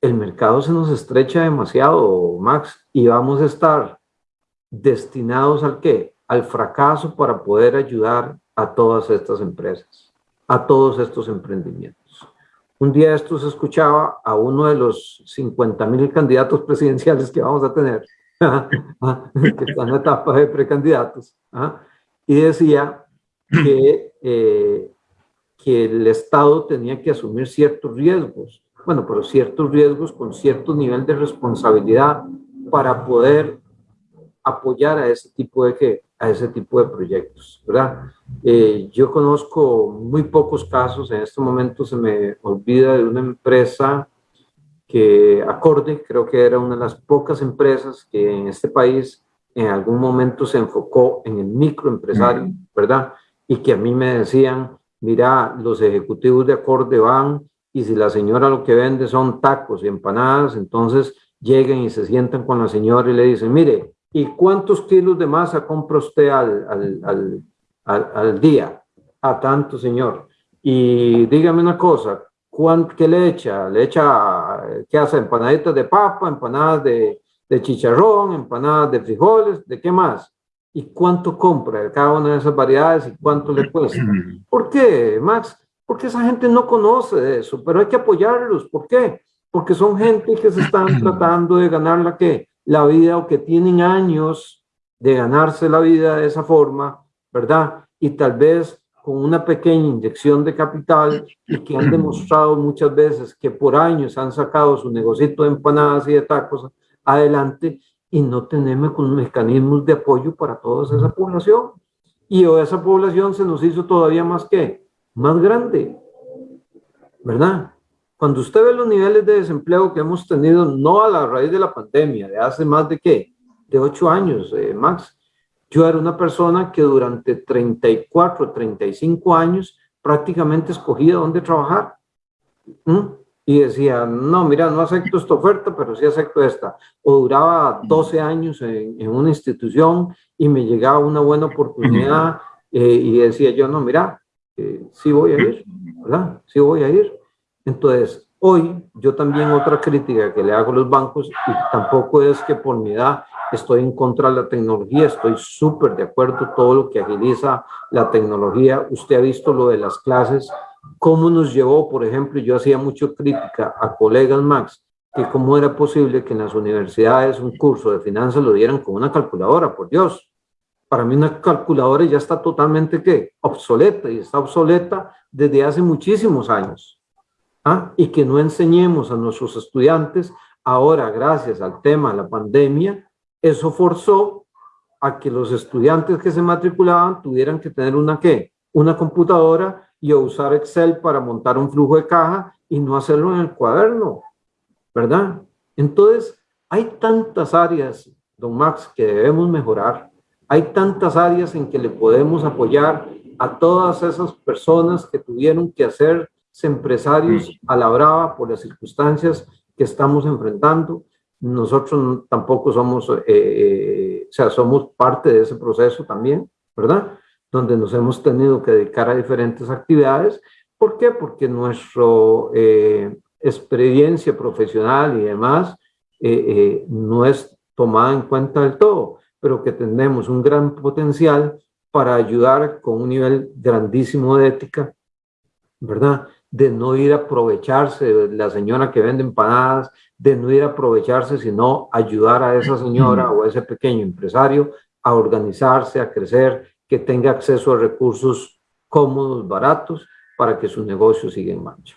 el mercado se nos estrecha demasiado, Max, y vamos a estar destinados al qué? Al fracaso para poder ayudar a todas estas empresas, a todos estos emprendimientos. Un día esto se escuchaba a uno de los 50 mil candidatos presidenciales que vamos a tener, [laughs] que están en etapa de precandidatos, y decía que, eh, que el Estado tenía que asumir ciertos riesgos, bueno, pero ciertos riesgos con cierto nivel de responsabilidad para poder apoyar a ese tipo de, a ese tipo de proyectos, ¿verdad? Eh, yo conozco muy pocos casos, en este momento se me olvida de una empresa que Acorde, creo que era una de las pocas empresas que en este país en algún momento se enfocó en el microempresario, ¿verdad? Y que a mí me decían, mira, los ejecutivos de Acorde van y si la señora lo que vende son tacos y empanadas, entonces lleguen y se sientan con la señora y le dicen, mire, ¿y cuántos kilos de masa compra usted al, al, al, al, día? A tanto, señor. Y dígame una cosa, ¿qué le echa? ¿Le echa, qué hace? Empanaditas de papa, empanadas de, de chicharrón, empanadas de frijoles, ¿de qué más? ¿Y cuánto compra cada una de esas variedades y cuánto le cuesta? [clears throat] ¿Por qué, Max? Porque esa gente no conoce eso, pero hay que apoyarlos. ¿Por qué? Porque son gente que se están [clears throat] tratando de ganar la, ¿qué? La vida o que tienen años de ganarse la vida de esa forma, ¿verdad? Y tal vez con una pequeña inyección de capital y que han demostrado muchas veces que por años han sacado su negocito de empanadas y de tacos adelante y no tenemos mecanismos de apoyo para toda esa población. Y esa población se nos hizo todavía más que, más grande, ¿verdad? Cuando usted ve los niveles de desempleo que hemos tenido, no a la raíz de la pandemia, de hace más de qué, de ocho años, eh, Max, yo era una persona que durante 34, 35 años prácticamente escogía dónde trabajar. y decía, no, mira, no acepto esta oferta, pero sí acepto esta. O duraba 12 años en, una institución y me llegaba una buena oportunidad eh, y decía yo, no, mira, eh, sí voy a ir, ¿verdad? Sí voy a ir. Entonces, hoy yo también otra crítica que le hago a los bancos, y tampoco es que por mi edad estoy en contra de la tecnología, estoy súper de acuerdo todo lo que agiliza la tecnología. Usted ha visto lo de las clases cómo nos llevó, por ejemplo, yo hacía mucha crítica a colegas Max, que cómo era posible que en las universidades un curso de finanzas lo dieran con una calculadora, por Dios. Para mí una calculadora ya está totalmente, ¿qué? Obsoleta, y está obsoleta desde hace muchísimos años. ¿Ah? Y que no enseñemos a nuestros estudiantes, ahora gracias al tema de la pandemia, eso forzó a que los estudiantes que se matriculaban tuvieran que tener una, ¿qué? Una computadora y usar Excel para montar un flujo de caja y no hacerlo en el cuaderno, ¿verdad? Entonces, hay tantas áreas, don Max, que debemos mejorar. Hay tantas áreas en que le podemos apoyar a todas esas personas que tuvieron que hacerse empresarios a la brava por las circunstancias que estamos enfrentando. Nosotros tampoco somos, eh, eh, o sea, somos parte de ese proceso también, ¿verdad? donde nos hemos tenido que dedicar a diferentes actividades. ¿Por qué? Porque nuestra eh, experiencia profesional y demás eh, eh, no es tomada en cuenta del todo, pero que tenemos un gran potencial para ayudar con un nivel grandísimo de ética, ¿verdad? De no ir a aprovecharse de la señora que vende empanadas, de no ir a aprovecharse, sino ayudar a esa señora o a ese pequeño empresario a organizarse, a crecer que tenga acceso a recursos cómodos, baratos, para que su negocio siga en marcha.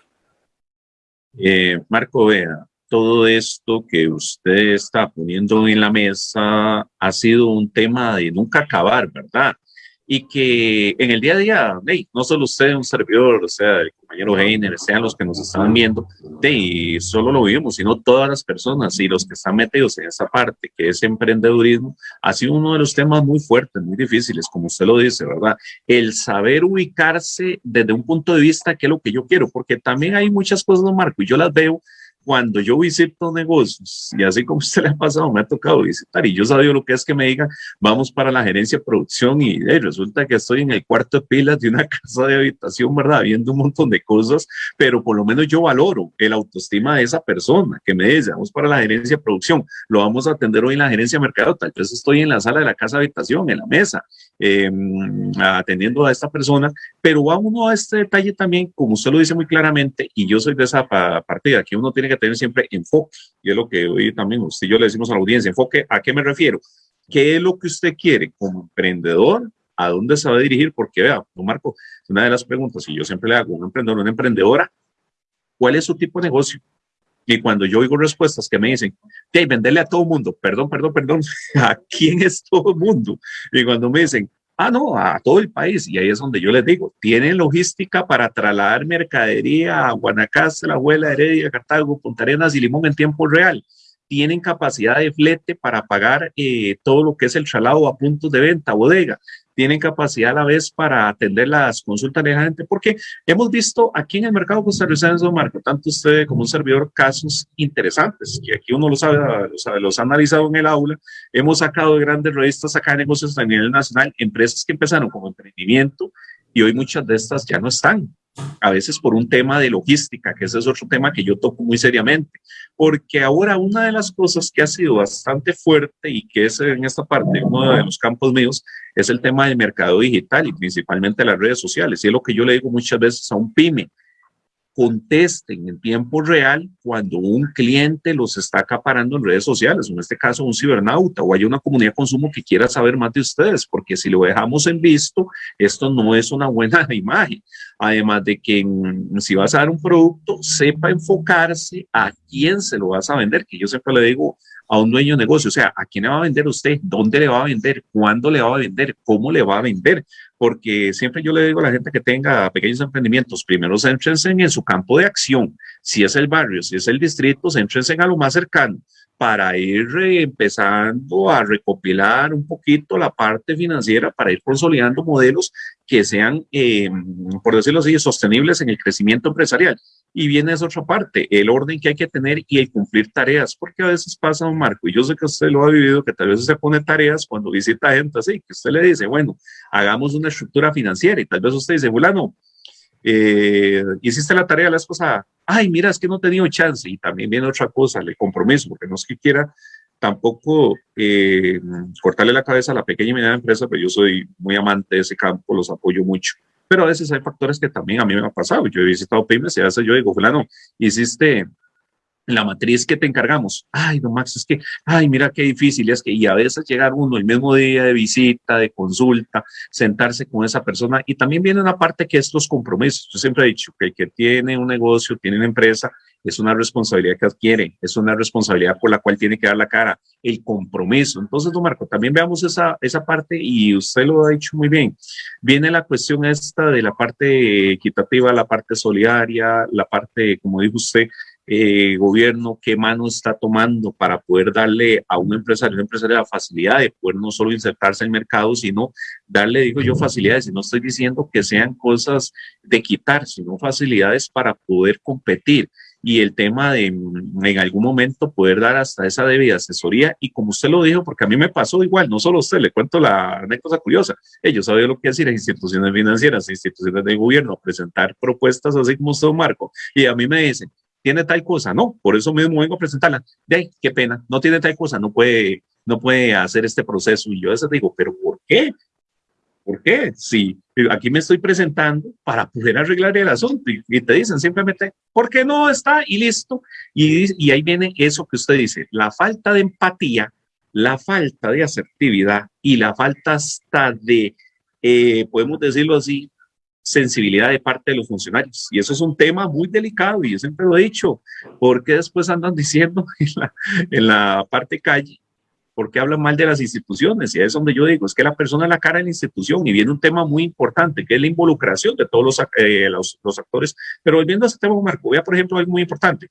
Eh, Marco, vea, todo esto que usted está poniendo en la mesa ha sido un tema de nunca acabar, ¿verdad? Y que en el día a día, no solo usted, un servidor, o sea, el compañero Heiner, sean los que nos están viendo, y solo lo vivimos, sino todas las personas y los que están metidos en esa parte que es emprendedurismo, ha sido uno de los temas muy fuertes, muy difíciles, como usted lo dice, ¿verdad? El saber ubicarse desde un punto de vista que es lo que yo quiero, porque también hay muchas cosas, Marco, y yo las veo cuando yo visito negocios, y así como usted le ha pasado, me ha tocado visitar, y yo sabía lo que es que me digan, vamos para la gerencia de producción, y resulta que estoy en el cuarto de pilas de una [laughs] casa de habitación, ¿verdad? Viendo un montón de cosas, pero por lo menos yo valoro el autoestima de esa persona que me dice, vamos para la gerencia de producción, lo vamos a atender hoy en la gerencia de mercado, tal vez estoy en la sala de la casa de habitación, en la mesa, em, atendiendo a esta persona, pero va uno a este detalle también, como usted lo dice muy claramente, y yo soy de esa partida, que uno tiene que tener siempre enfoque, y es lo que hoy también usted y yo le decimos a la audiencia, enfoque, ¿a qué me refiero? ¿Qué es lo que usted quiere como emprendedor? ¿A dónde se va a dirigir? Porque vea, don Marco, una de las preguntas, y yo siempre le hago a un emprendedor, una emprendedora, ¿cuál es su tipo de negocio? Y cuando yo oigo respuestas que me dicen, que venderle a todo mundo, perdón, perdón, perdón, [laughs] ¿a quién es todo el mundo? Y cuando me dicen, Ah, no, a todo el país. Y ahí es donde yo les digo, tienen logística para trasladar mercadería a Guanacaste, La Abuela, Heredia, Cartago, Punta Arenas y Limón en tiempo real. Tienen capacidad de flete para pagar eh, todo lo que es el traslado a puntos de venta, bodega tienen capacidad a la vez para atender las consultas de la gente, porque hemos visto aquí en el mercado costarricense, Marco, tanto usted como un servidor, casos interesantes, que aquí uno lo sabe, los ha analizado en el aula, hemos sacado de grandes revistas acá de negocios a nivel nacional, empresas que empezaron como emprendimiento y hoy muchas de estas ya no están, a veces por un tema de logística, que ese es otro tema que yo toco muy seriamente, porque ahora una de las cosas que ha sido bastante fuerte y que es en esta parte uno de los campos míos es el tema del mercado digital y principalmente las redes sociales. Y es lo que yo le digo muchas veces a un pyme, contesten en tiempo real cuando un cliente los está acaparando en redes sociales, en este caso un cibernauta o hay una comunidad de consumo que quiera saber más de ustedes, porque si lo dejamos en visto, esto no es una buena [laughs] imagen. Además de que si vas a dar un producto, sepa enfocarse a quién se lo vas a vender, que yo siempre le digo a un dueño de negocio, o sea, ¿a quién le va a vender usted? ¿Dónde le va a vender? ¿Cuándo le va a vender? ¿Cómo le va a vender? Porque siempre yo le digo a la gente que tenga pequeños emprendimientos, primero céntrense en su campo de acción. Si es el barrio, si es el distrito, céntrense a lo más cercano para ir empezando a recopilar un poquito la parte financiera, para ir consolidando modelos que sean, eh, por decirlo así, sostenibles en el crecimiento empresarial. Y viene esa otra parte, el orden que hay que tener y el cumplir tareas, porque a veces pasa, un Marco, y yo sé que usted lo ha vivido, que tal vez se pone tareas cuando visita gente así, que usted le dice, bueno, hagamos una estructura financiera y tal vez usted dice, fulano, eh, hiciste la tarea la esposa, ay, mira, es que no he tenido chance. Y también viene otra cosa, el compromiso, porque no es que quiera tampoco eh, cortarle la cabeza a la pequeña y mediana empresa, pero yo soy muy amante de ese campo, los apoyo mucho. Pero a veces hay factores que también a mí me han pasado. Yo he visitado pymes y a veces yo digo, fulano, hiciste la matriz que te encargamos. Ay, no, Max, es que, ay, mira qué difícil es que, y a veces llegar uno el mismo día de visita, de consulta, sentarse con esa persona, y también viene una parte que es los compromisos. Yo siempre he dicho que el que tiene un negocio, tiene una empresa, es una responsabilidad que adquiere, es una responsabilidad por la cual tiene que dar la cara, el compromiso. Entonces, don Marco, también veamos esa, esa parte y usted lo ha dicho muy bien. Viene la cuestión esta de la parte equitativa, la parte solidaria, la parte, como dijo usted, eh, gobierno, qué mano está tomando para poder darle a un empresario, un empresario la facilidad de poder no solo insertarse el mercado, sino darle, digo yo, facilidades. Y no estoy diciendo que sean cosas de quitar, sino facilidades para poder competir. Y el tema de en algún momento poder dar hasta esa debida asesoría. Y como usted lo dijo, porque a mí me pasó igual, no solo usted, le cuento la anécdota curiosa. Ellos saben lo que decir a instituciones financieras, instituciones de gobierno, presentar propuestas así como usted, Marco. Y a mí me dicen, tiene tal cosa, no, por eso mismo vengo a presentarla. De qué pena, no tiene tal cosa, no puede, no puede hacer este proceso. Y yo a veces digo, ¿pero por qué? ¿Por qué? Si aquí me estoy presentando para poder arreglar el asunto y, te dicen simplemente, ¿por qué no está? Y listo. Y, y ahí viene eso que usted dice, la falta de empatía, la falta de asertividad y la falta hasta de, eh, podemos decirlo así, sensibilidad de parte de los funcionarios. Y eso es un tema muy delicado y yo siempre lo he dicho, porque después andan [laughs] diciendo en la, parte calle, porque hablan mal de las instituciones? Y es donde yo digo, es que la persona es la cara de la institución y viene un tema muy importante, que es la involucración de todos los, eh, los, los, actores. Pero volviendo a ese tema, Marco, vea, por ejemplo, algo muy importante.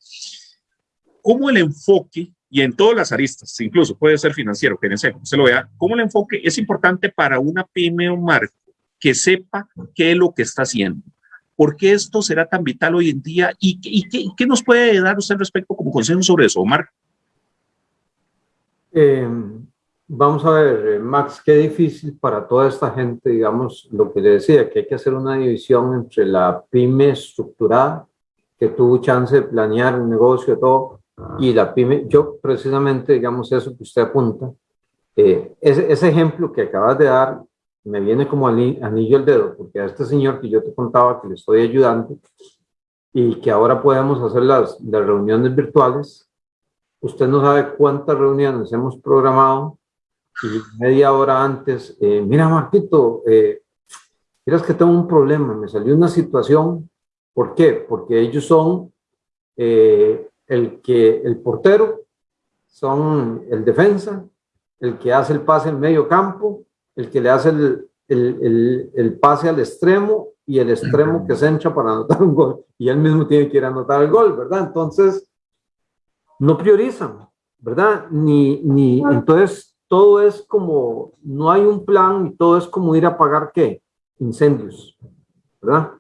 ¿Cómo el enfoque, y en todas las aristas, incluso puede ser financiero, que se lo vea, cómo el enfoque es importante para una pyme o marco que sepa qué es lo que está haciendo. ¿Por qué esto será tan vital hoy en día? ¿Y, y, qué, nos puede dar usted respecto como consejo sobre eso, Omar? Eh, vamos a ver, eh, Max, qué difícil para toda esta gente, digamos, lo que le decía, que hay que hacer una división entre la pyme estructurada, que tuvo chance de planear un negocio, todo, y la pyme, yo precisamente, digamos, eso que usted apunta, eh, ese, ese ejemplo que acabas de dar, me viene como anillo el dedo, porque a este señor que yo te contaba que le estoy ayudando y que ahora podemos hacer las, reuniones virtuales, usted no sabe cuántas reuniones hemos programado y media hora antes, eh, mira Marquito, eh, miras que tengo un problema, me salió una situación, ¿por qué? Porque ellos son eh, el que, el portero, son el defensa, el que hace el pase en medio campo, el que le hace el, el, el, pase al extremo y el extremo que se entra para anotar un gol. Y él mismo tiene que ir a anotar el gol, ¿verdad? Entonces, no priorizan, ¿verdad? Ni, ni, entonces, todo es como, no hay un plan y todo es como ir a pagar, ¿qué? Incendios, ¿verdad?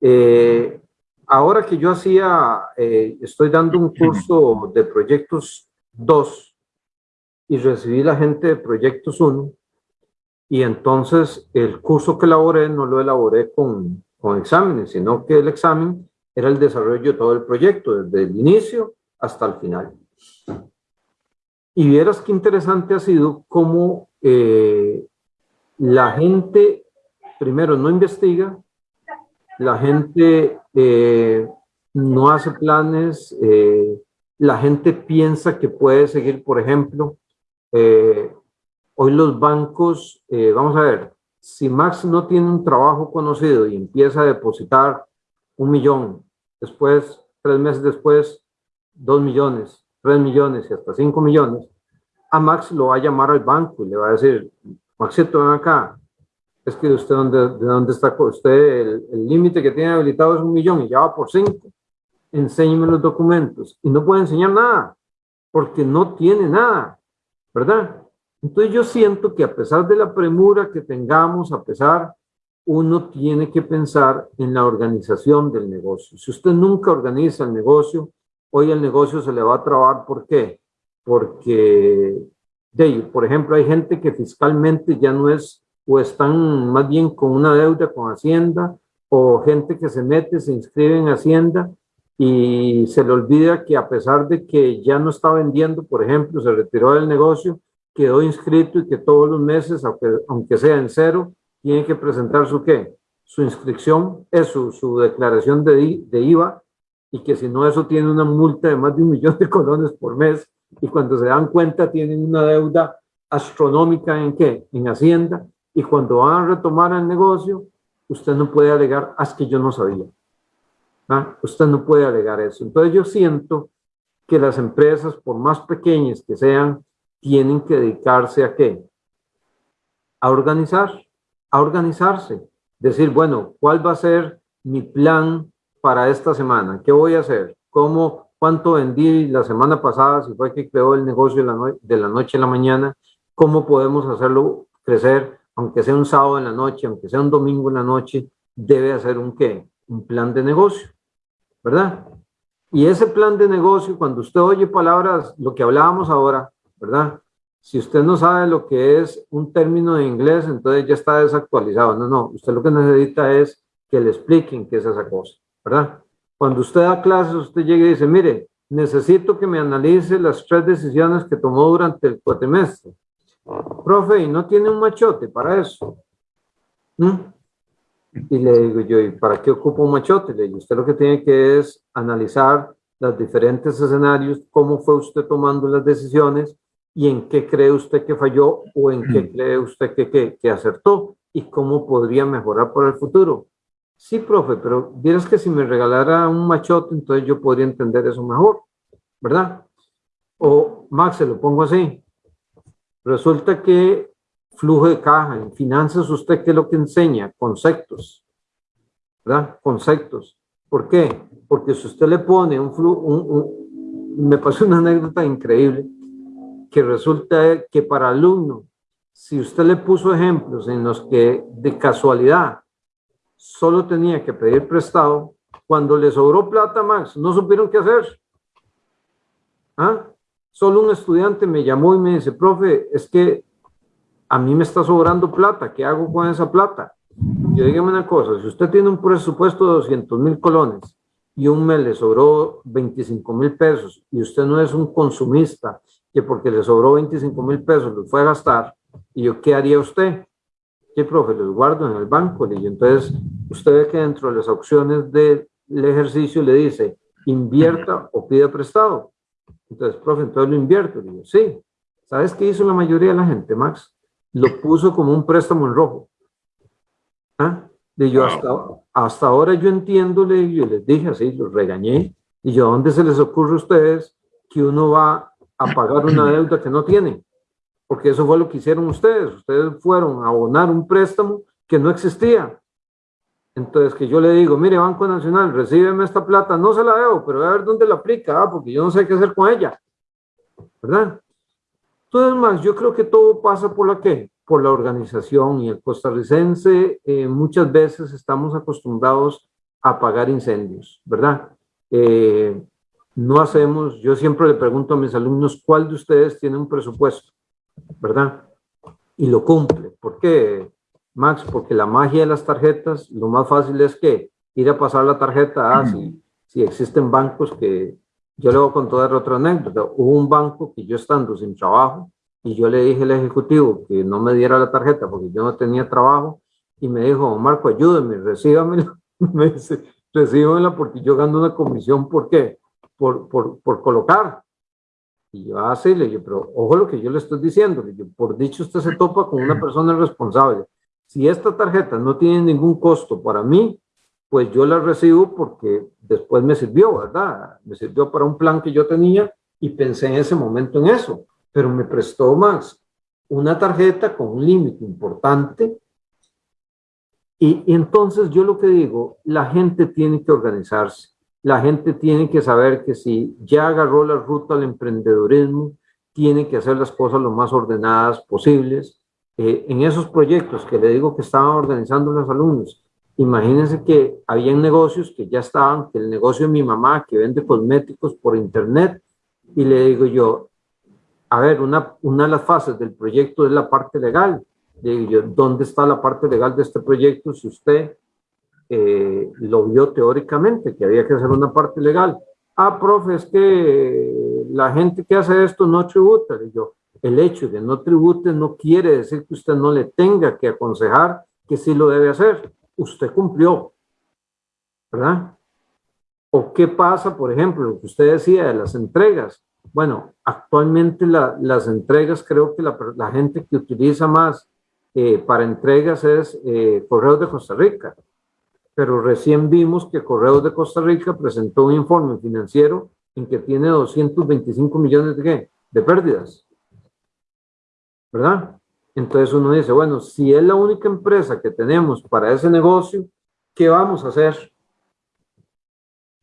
Eh, ahora que yo hacía, eh, estoy dando un curso de proyectos 2 y recibí la gente de proyectos 1, y entonces el curso que elaboré no lo elaboré con, con exámenes, sino que el examen era el desarrollo de todo el proyecto, desde el inicio hasta el final. Y vieras qué interesante ha sido cómo eh, la gente, primero, no investiga, la gente eh, no hace planes, eh, la gente piensa que puede seguir, por ejemplo, Hoy los bancos, eh, vamos a ver, si Max no tiene un trabajo conocido y empieza a depositar un millón, después, tres meses después, dos millones, tres millones y hasta cinco millones, a Max lo va a llamar al banco y le va a decir, Maxito, ven acá, es que usted, ¿dónde, ¿de dónde está usted? El límite que tiene habilitado es un millón y ya va por cinco. Enséñeme los documentos. Y no puede enseñar nada, porque no tiene nada, ¿verdad? Entonces yo siento que a pesar de la premura que tengamos, a pesar, uno tiene que pensar en la organización del negocio. Si usted nunca organiza el negocio, hoy el negocio se le va a trabar. ¿Por qué? Porque, de, por ejemplo, hay gente que fiscalmente ya no es, o están más bien con una deuda con Hacienda, o gente que se mete, se inscribe en Hacienda y se le olvida que a pesar de que ya no está vendiendo, por ejemplo, se retiró del negocio, quedó inscrito y que todos los meses, aunque, aunque sea en cero, tiene que presentar su qué? Su inscripción, es su, declaración de, de IVA y que si no eso tiene una multa de más de un millón de colones por mes y cuando se dan cuenta tienen una deuda astronómica en qué? En Hacienda y cuando van a retomar el negocio, usted no puede alegar, ah, que yo no sabía. ¿Ah? Usted no puede alegar eso. Entonces yo siento que las empresas, por más pequeñas que sean, tienen que dedicarse a qué? A organizar, a organizarse. Decir, bueno, ¿cuál va a ser mi plan para esta semana? ¿Qué voy a hacer? ¿Cómo, cuánto vendí la semana pasada? Si fue que creó el negocio de la, de la noche a la mañana, ¿cómo podemos hacerlo crecer? Aunque sea un sábado en la noche, aunque sea un domingo en la noche, debe hacer un qué? Un plan de negocio, ¿verdad? Y ese plan de negocio, cuando usted oye palabras, lo que hablábamos ahora, ¿verdad? Si usted no sabe lo que es un término de inglés, entonces ya está desactualizado. No, no, usted lo que necesita es que le expliquen qué es esa cosa, ¿verdad? Cuando usted da clases, usted llega y dice, mire, necesito que me analice las tres decisiones que tomó durante el cuatrimestre. Profe, ¿y no tiene un machote para eso? ¿Mm? Y le digo yo, ¿y para qué ocupa un machote? Le digo, usted lo que tiene que es analizar los diferentes escenarios, cómo fue usted tomando las decisiones y en qué cree usted que falló o en qué mm. cree usted que, que, acertó y cómo podría mejorar por el futuro. Sí, profe, pero vieras que si me regalara un machote, entonces yo podría entender eso mejor, ¿verdad? O, Max, se lo pongo así. Resulta que flujo de caja, en finanzas, ¿usted qué es lo que enseña? Conceptos, ¿verdad? Conceptos. ¿Por qué? Porque si usted le pone un flujo, me pasó una anécdota increíble, resulta que para alumno, si usted le puso ejemplos en los que de casualidad solo tenía que pedir prestado, cuando le sobró plata más, no supieron qué hacer. ¿Ah? Solo un estudiante me llamó y me dice, profe, es que a mí me está sobrando plata, ¿qué hago con esa plata? Yo dígame una cosa, si usted tiene un presupuesto de 200 mil colones y un mes le sobró 25 mil pesos y usted no es un consumista que porque le sobró 25 mil pesos los fue a gastar, y yo, ¿qué haría usted? ¿Qué, profe? Los guardo en el banco. Y entonces, usted ve que dentro de las opciones del ejercicio le dice, invierta o pida prestado. Entonces, profe, entonces lo invierto. Le digo, sí. ¿Sabes qué hizo la mayoría de la gente, Max? Lo puso como un préstamo en rojo. ¿Ah? Y yo hasta, hasta ahora yo entiendo, le, yo les dije así, los regañé. Y yo, ¿dónde se les ocurre a ustedes que uno va a pagar una [clears throat] deuda que no tienen? Porque eso fue lo que hicieron ustedes. Ustedes fueron a abonar un préstamo que no existía. Entonces, que yo le digo, mire, Banco Nacional, recíbeme esta plata, no se la debo, pero voy a ver dónde la aplica, ah, porque yo no sé qué hacer con ella. ¿Verdad? Entonces, más, yo creo que todo pasa por la qué? por la organización y el costarricense eh, muchas veces estamos acostumbrados a apagar incendios, ¿verdad? Eh, no hacemos, yo siempre le pregunto a mis alumnos, ¿cuál de ustedes tiene un presupuesto? ¿Verdad? Y lo cumple. ¿Por qué, Max? Porque la magia de las tarjetas, lo más fácil es que ir a pasar la tarjeta, ah, si, si existen bancos que, yo le voy a contar otra anécdota, hubo un banco que yo estando sin trabajo, y yo le dije al ejecutivo que no me diera la tarjeta porque yo no tenía trabajo y me dijo, Marco, ayúdeme, recíbamela. [laughs] me dice, recíbamela porque yo gano una comisión, ¿por qué? Por, por, por colocar. Y yo ah, le dije, pero ojo lo que yo le estoy diciendo, le dije, por dicho usted se topa con una persona responsable. Si esta tarjeta no tiene ningún costo para mí, pues yo la recibo porque después me sirvió, ¿verdad? Me sirvió para un plan que yo tenía y pensé en ese momento en eso pero me prestó más una tarjeta con un límite importante. Y, entonces yo lo que digo, la gente tiene que organizarse. La gente tiene que saber que si ya agarró la ruta al emprendedurismo, tiene que hacer las cosas lo más ordenadas posibles. Eh, en esos proyectos que le digo que estaban organizando los alumnos, imagínense que habían negocios que ya estaban, que el negocio de mi mamá que vende cosméticos por internet, y le digo yo, a ver, una, una de las fases del proyecto es la parte legal. Le digo yo, ¿dónde está la parte legal de este proyecto si usted eh, lo vio teóricamente, que había que hacer una parte legal. Ah, profe, es que la gente que hace esto no tributa. Y yo, el hecho de no tribute no quiere decir que usted no le tenga que aconsejar que sí lo debe hacer. Usted cumplió, ¿verdad? ¿O qué pasa, por ejemplo, lo que usted decía de las entregas? Bueno, actualmente las entregas, creo que la, gente que utiliza más eh, para entregas es eh, Correos de Costa Rica pero recién vimos que Correos de Costa Rica presentó un informe financiero en que tiene 225 millones de, de pérdidas. ¿Verdad? Entonces uno dice, bueno, si es la única empresa que tenemos para ese negocio, ¿qué vamos a hacer?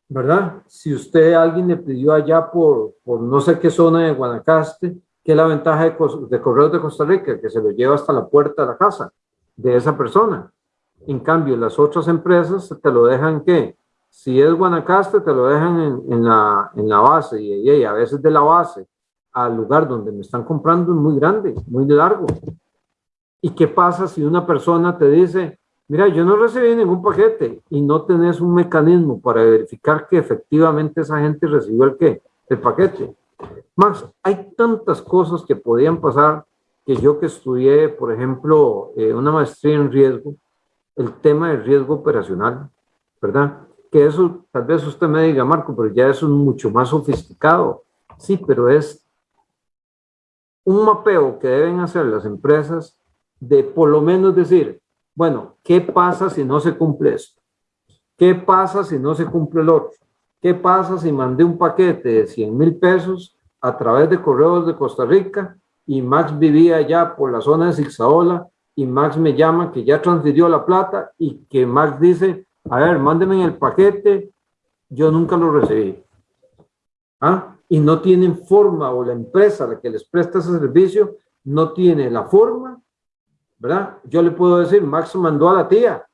¿Verdad? Si usted, alguien le pidió allá por, por no sé qué zona de Guanacaste, ¿qué es la ventaja de, de Correos de Costa Rica? Que se lo lleva hasta la puerta de la casa de esa persona. En cambio, las otras empresas te lo dejan que, si es Guanacaste, te lo dejan en, la, en la base y, a veces de la base al lugar donde me están comprando es muy grande, muy largo. ¿Y qué pasa si una persona te dice, mira, yo no recibí ningún paquete y no tenés un mecanismo para verificar que efectivamente esa gente recibió el qué? El paquete. Max, hay tantas cosas que podían pasar que yo que estudié, por ejemplo, eh, una maestría en riesgo, el tema del riesgo operacional, ¿verdad? Que eso, tal vez usted me diga, Marco, pero ya eso es mucho más sofisticado. Sí, pero es un mapeo que deben hacer las empresas de por lo menos decir, bueno, ¿qué pasa si no se cumple esto? ¿Qué pasa si no se cumple el otro? ¿Qué pasa si mandé un paquete de 100 mil pesos a través de correos de Costa Rica y Max vivía allá por la zona de Zixaola y Max me llama que ya transfirió la plata y que Max dice, a ver, mándeme el paquete, yo nunca lo recibí. ¿Ah? Y no tienen forma, o la empresa la que les presta ese servicio, no tiene la forma, ¿verdad? Yo le puedo decir, Max mandó a la tía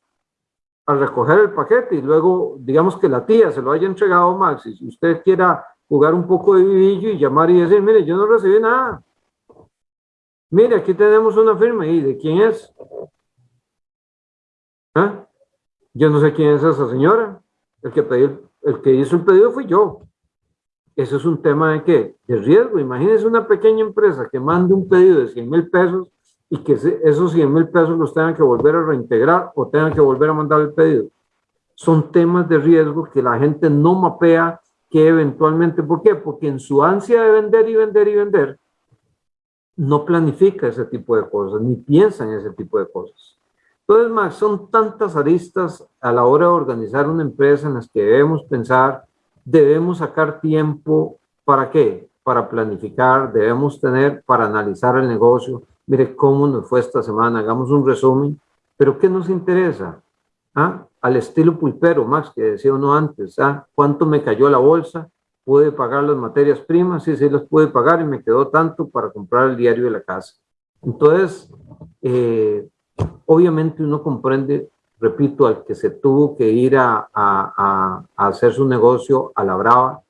a recoger el paquete y luego, digamos que la tía se lo haya entregado a Max, y si usted quiera jugar un poco de vivillo y llamar y decir, mire, yo no recibí nada, Mire, aquí tenemos una firma. ¿Y de quién es? ¿Ah? Yo no sé quién es esa señora. El que, el que hizo el pedido fui yo. Eso es un tema de qué? De riesgo. Imagínense una pequeña empresa que mande un pedido de 100 mil pesos y que esos 100 mil pesos los tengan que volver a reintegrar o tengan que volver a mandar el pedido. Son temas de riesgo que la gente no mapea que eventualmente, ¿por qué? Porque en su ansia de vender y vender y vender, no planifica ese tipo de cosas, ni piensa en ese tipo de cosas. Entonces, Max, son tantas aristas a la hora de organizar una empresa en las que debemos pensar, debemos sacar tiempo, ¿para qué? Para planificar, debemos tener para analizar el negocio. Mire cómo nos fue esta semana, hagamos un resumen. Pero ¿qué nos interesa? ¿Ah? Al estilo pulpero, Max, que decía uno antes, ¿ah? ¿cuánto me cayó la bolsa? Pude pagar las materias primas, sí, sí las pude pagar y me quedó tanto para comprar el diario de la casa. Entonces, eh, obviamente uno comprende, repito, al que se tuvo que ir a, a, a, hacer su negocio a la brava,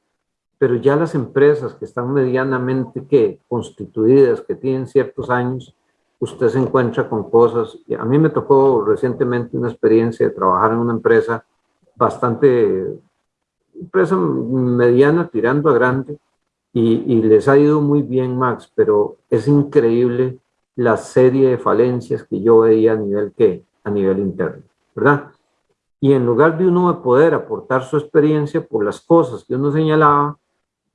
pero ya las empresas que están medianamente que constituidas, que tienen ciertos años, usted se encuentra con cosas. A mí me tocó recientemente una experiencia de trabajar en una empresa bastante empresa mediana tirando a grande y, les ha ido muy bien, Max, pero es increíble la serie de falencias que yo veía a nivel que a nivel interno, ¿verdad? Y en lugar de uno de poder aportar su experiencia por las cosas que uno señalaba,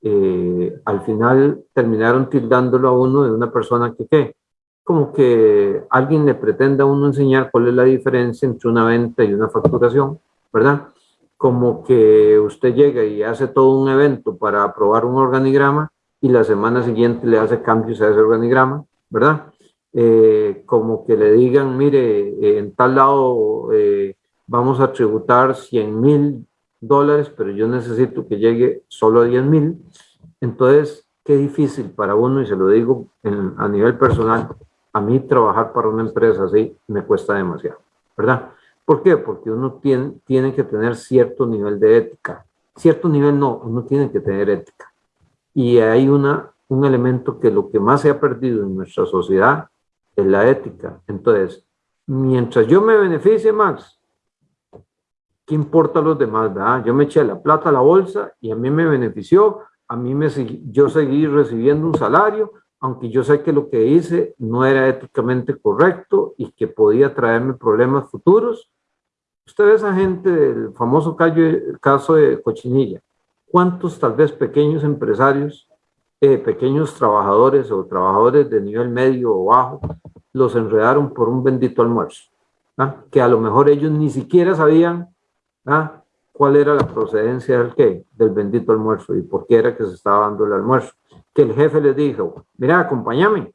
eh, al final terminaron tildándolo a uno de una persona que, ¿qué? Como que alguien le pretenda a uno enseñar cuál es la diferencia entre una venta y una facturación, ¿verdad? Como que usted llega y hace todo un evento para aprobar un organigrama y la semana siguiente le hace cambios a ese organigrama, ¿verdad? Eh, como que le digan, mire, en tal lado eh, vamos a tributar 100 mil dólares, pero yo necesito que llegue solo a 10 mil. Entonces, qué difícil para uno, y se lo digo a nivel personal, a mí trabajar para una empresa así me cuesta demasiado, ¿verdad? ¿Por qué? Porque uno tiene, tiene que tener cierto nivel de ética. Cierto nivel no, uno tiene que tener ética. Y hay una, un elemento que lo que más se ha perdido en nuestra sociedad es la ética. Entonces, mientras yo me beneficie, Max, ¿qué importa a los demás? Yo me eché la plata a la bolsa y a mí me benefició, a mí me yo seguí recibiendo un salario, aunque yo sé que lo que hice no era éticamente correcto y que podía traerme problemas futuros. Usted ve esa gente del famoso caso de Cochinilla. ¿Cuántos tal vez pequeños empresarios, eh, pequeños trabajadores o trabajadores de nivel medio o bajo los enredaron por un bendito almuerzo? ¿ah? Que a lo mejor ellos ni siquiera sabían ¿ah? Cuál era la procedencia del qué, del bendito almuerzo y por qué era que se estaba dando el almuerzo. Que el jefe les dijo, mira, acompáñame,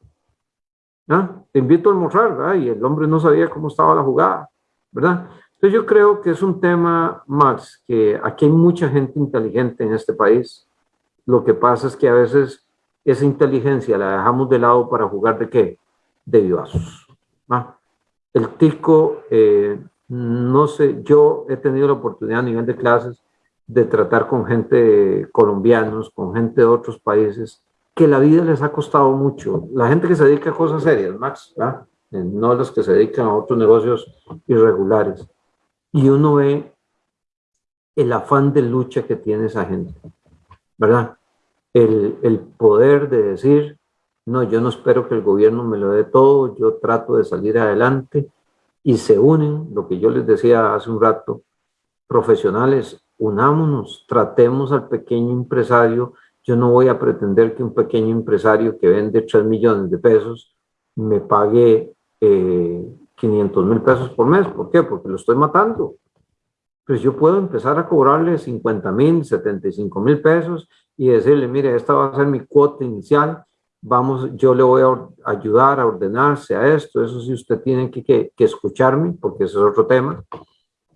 ¿ah? te invito a almorzar, y el hombre no sabía cómo estaba la jugada, ¿verdad? Entonces yo creo que es un tema, Max, que aquí hay mucha gente inteligente en este país. Lo que pasa es que a veces esa inteligencia la dejamos de lado para jugar de qué? De vivazos. El tico eh, no sé, yo he tenido la oportunidad a nivel de clases de tratar con gente colombianos, con gente de otros países, que la vida les ha costado mucho. La gente que se dedica a cosas serias, Max, ¿verdad? Eh, no los que se dedican a otros negocios irregulares. Y uno ve el afán de lucha que tiene esa gente, ¿verdad? El, el poder de decir, no, yo no espero que el gobierno me lo dé todo, yo trato de salir adelante, y se unen, lo que yo les decía hace un rato, profesionales, unámonos, tratemos al pequeño empresario. Yo no voy a pretender que un pequeño empresario que vende 3 millones de pesos me pague eh, 500 mil pesos por mes. ¿Por qué? Porque lo estoy matando. Pues yo puedo empezar a cobrarle 50 mil, 75 mil pesos y decirle, mire, esta va a ser mi cuota inicial vamos, yo le voy a ayudar a ordenarse a esto, eso sí usted tiene que, que, escucharme, porque ese es otro tema.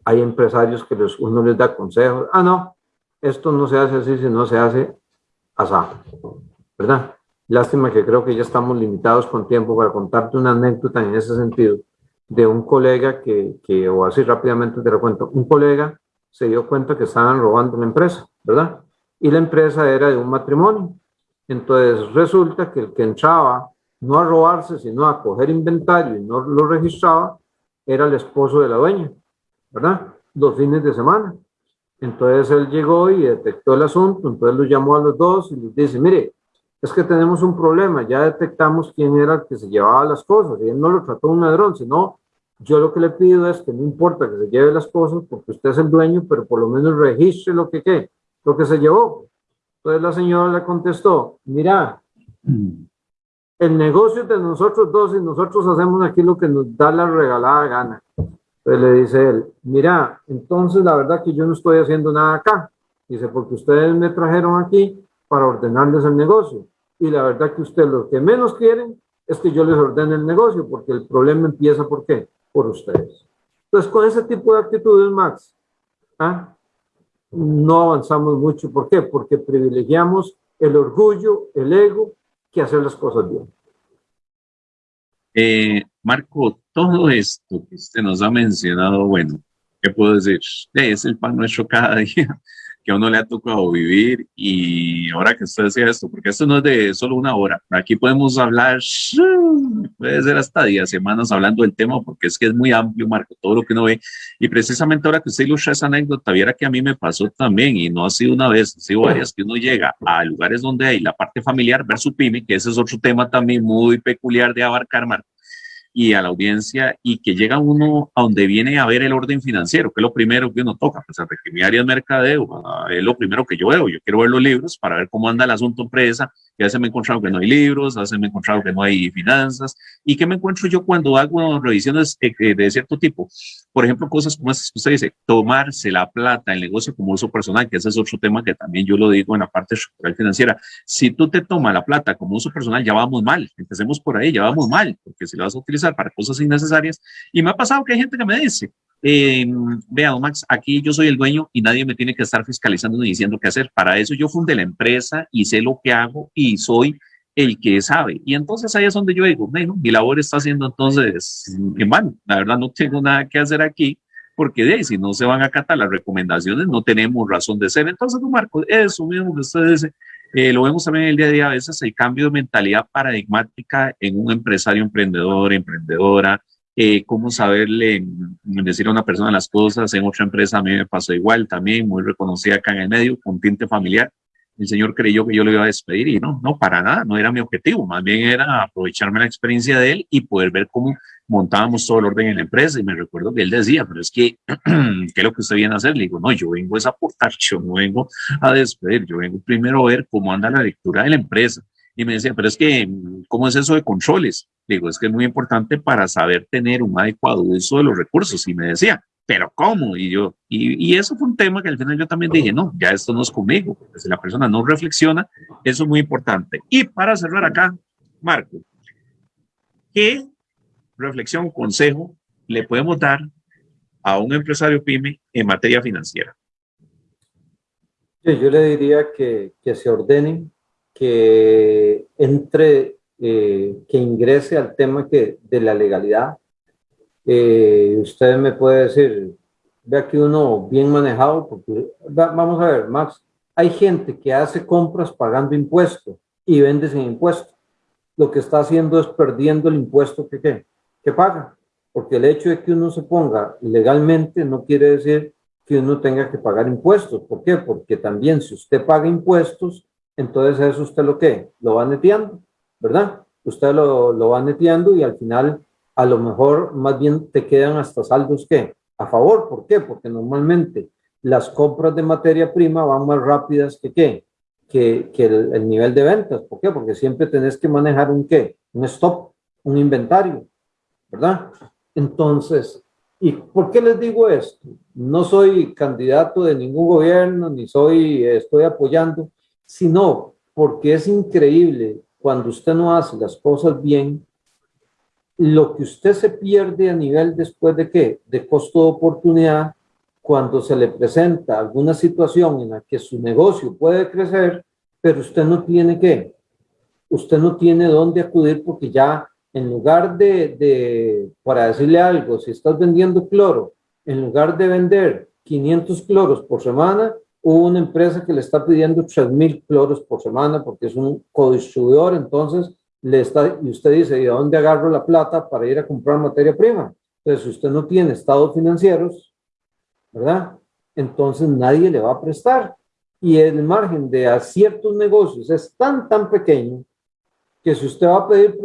Hay empresarios que les, uno les da consejos, ah, no, esto no se hace así, sino se hace asá, ¿verdad? Lástima que creo que ya estamos limitados con tiempo para contarte una anécdota en ese sentido de un colega que, que o así rápidamente te lo cuento, un colega se dio cuenta que estaban robando la empresa, ¿verdad? Y la empresa era de un matrimonio entonces resulta que el que entraba no a robarse, sino a coger inventario y no lo registraba, era el esposo de la dueña, ¿verdad? Los fines de semana. Entonces él llegó y detectó el asunto, entonces lo llamó a los dos y les dice, mire, es que tenemos un problema, ya detectamos quién era el que se llevaba las cosas, y él no lo trató un ladrón, sino yo lo que le pido es que no importa que se lleve las cosas, porque usted es el dueño, pero por lo menos registre lo que, ¿qué? lo que se llevó. Entonces la señora le contestó, mira, el negocio de nosotros dos y nosotros hacemos aquí lo que nos da la regalada gana. Entonces le dice él, mira, entonces la verdad que yo no estoy haciendo nada acá. Dice, porque ustedes me trajeron aquí para ordenarles el negocio. Y la verdad que ustedes lo que menos quieren es que yo les ordene el negocio, porque el problema empieza ¿por qué? Por ustedes. Entonces, con ese tipo de actitudes, Max, ¿ah? No avanzamos mucho. ¿Por qué? Porque privilegiamos el orgullo, el ego, que hacer las cosas bien. Eh, Marco, todo esto que usted nos ha mencionado, bueno, ¿qué puedo decir? Es el pan nuestro cada [laughs] día que a uno le ha tocado vivir y ahora que usted decía esto, porque esto no es de solo una hora, aquí podemos hablar, [laughs] puede ser hasta días, semanas hablando del tema, porque es que es muy amplio, Marco, todo lo que uno ve, y precisamente ahora que usted ilustra esa anécdota, viera que a mí me pasó también, y no ha sido una vez, ha sido varias, que uno llega a lugares donde hay la parte familiar, ver su pyme, que ese es otro tema también muy peculiar de abarcar, Marco, y a la audiencia y que llega uno a donde viene a ver el orden financiero, que es lo primero que uno toca, pues que mi área de mercadeo, es lo primero que yo veo, yo quiero ver los libros para ver cómo anda el asunto empresa, ya se me he encontrado que no hay libros, se me he encontrado que no hay finanzas, y qué me encuentro yo cuando hago revisiones de cierto tipo, por ejemplo, cosas como estas que usted dice, tomarse la plata, el negocio como uso personal, que ese es otro tema que también yo lo digo en la parte estructural financiera. Si tú te tomas la plata como uso personal, ya vamos mal. Empecemos por ahí, ya vamos mal, porque si lo vas a utilizar para cosas innecesarias. Y me ha pasado que hay gente que me dice, eh, vea, Max, aquí yo soy el dueño y nadie me tiene que estar fiscalizando ni diciendo qué hacer. Para eso yo fundé la empresa y sé lo que hago y soy el que sabe. Y entonces ahí es donde yo digo, bueno, mi labor está haciendo entonces en vano. La verdad no tengo nada que hacer aquí porque de si no se van a acatar las recomendaciones, no tenemos razón de ser. Entonces, Marco, eso mismo que ustedes eh, lo vemos también el día a día, a veces el cambio de mentalidad paradigmática en un empresario emprendedor, emprendedora, eh, cómo saberle decir a una persona las cosas. En otra empresa a mí me pasó igual también, muy reconocida acá en el medio, con tinte familiar. El señor creyó que yo lo iba a despedir y no, no, para nada, no era mi objetivo, más bien era aprovecharme la experiencia de él y poder ver cómo montábamos todo el orden en la empresa. Y me recuerdo que él decía, pero es que, [clears throat] ¿qué es lo que usted viene a hacer? Le digo, no, yo vengo a aportar, [laughs] yo no vengo a despedir, yo vengo primero a ver cómo anda la lectura de la empresa y me decía, pero es que, ¿cómo es eso de controles? Digo, es que es muy importante para saber tener un adecuado uso de los recursos. Y me decía, ¿pero cómo? Y yo, y, eso fue un tema que al final yo también dije, no, ya esto no es conmigo. Si la persona no reflexiona, eso es muy importante. Y para cerrar acá, Marco, ¿qué reflexión, consejo le podemos dar a un empresario pyme en materia financiera? Yo le diría que, que se ordenen, que entre, eh, que ingrese al tema que, de la legalidad. Eh, usted me puede decir, ve aquí uno bien manejado, porque vamos a ver, Max, hay gente que hace compras pagando impuestos y vende sin impuesto. Lo que está haciendo es perdiendo el impuesto que, que, que paga, porque el hecho de que uno se ponga legalmente no quiere decir que uno tenga que pagar impuestos. ¿Por qué? Porque también si usted paga impuestos, entonces eso usted lo que lo va neteando, ¿verdad? Usted lo, lo va neteando y al final a lo mejor más bien te quedan hasta saldos que a favor. ¿Por qué? Porque normalmente las compras de materia prima van más rápidas que qué, que, que el, el, nivel de ventas. ¿Por qué? Porque siempre tenés que manejar un qué, un stop, un inventario, ¿verdad? Entonces, ¿y por qué les digo esto? No soy candidato de ningún gobierno, ni soy, estoy apoyando, sino porque es increíble cuando usted no hace las cosas bien, lo que usted se pierde a nivel después de qué? De costo de oportunidad, cuando se le presenta alguna situación en la que su negocio puede crecer, pero usted no tiene qué, usted no tiene dónde acudir porque ya en lugar de, de, para decirle algo, si estás vendiendo cloro, en lugar de vender 500 cloros por semana, una empresa que le está pidiendo 3.000 cloros por semana porque es un codistribuidor, entonces le está, y usted dice, ¿y de dónde agarro la plata para ir a comprar materia prima? Entonces, si usted no tiene estados financieros, ¿verdad? Entonces nadie le va a prestar. Y el margen de a ciertos negocios es tan, tan pequeño que si usted va a pedir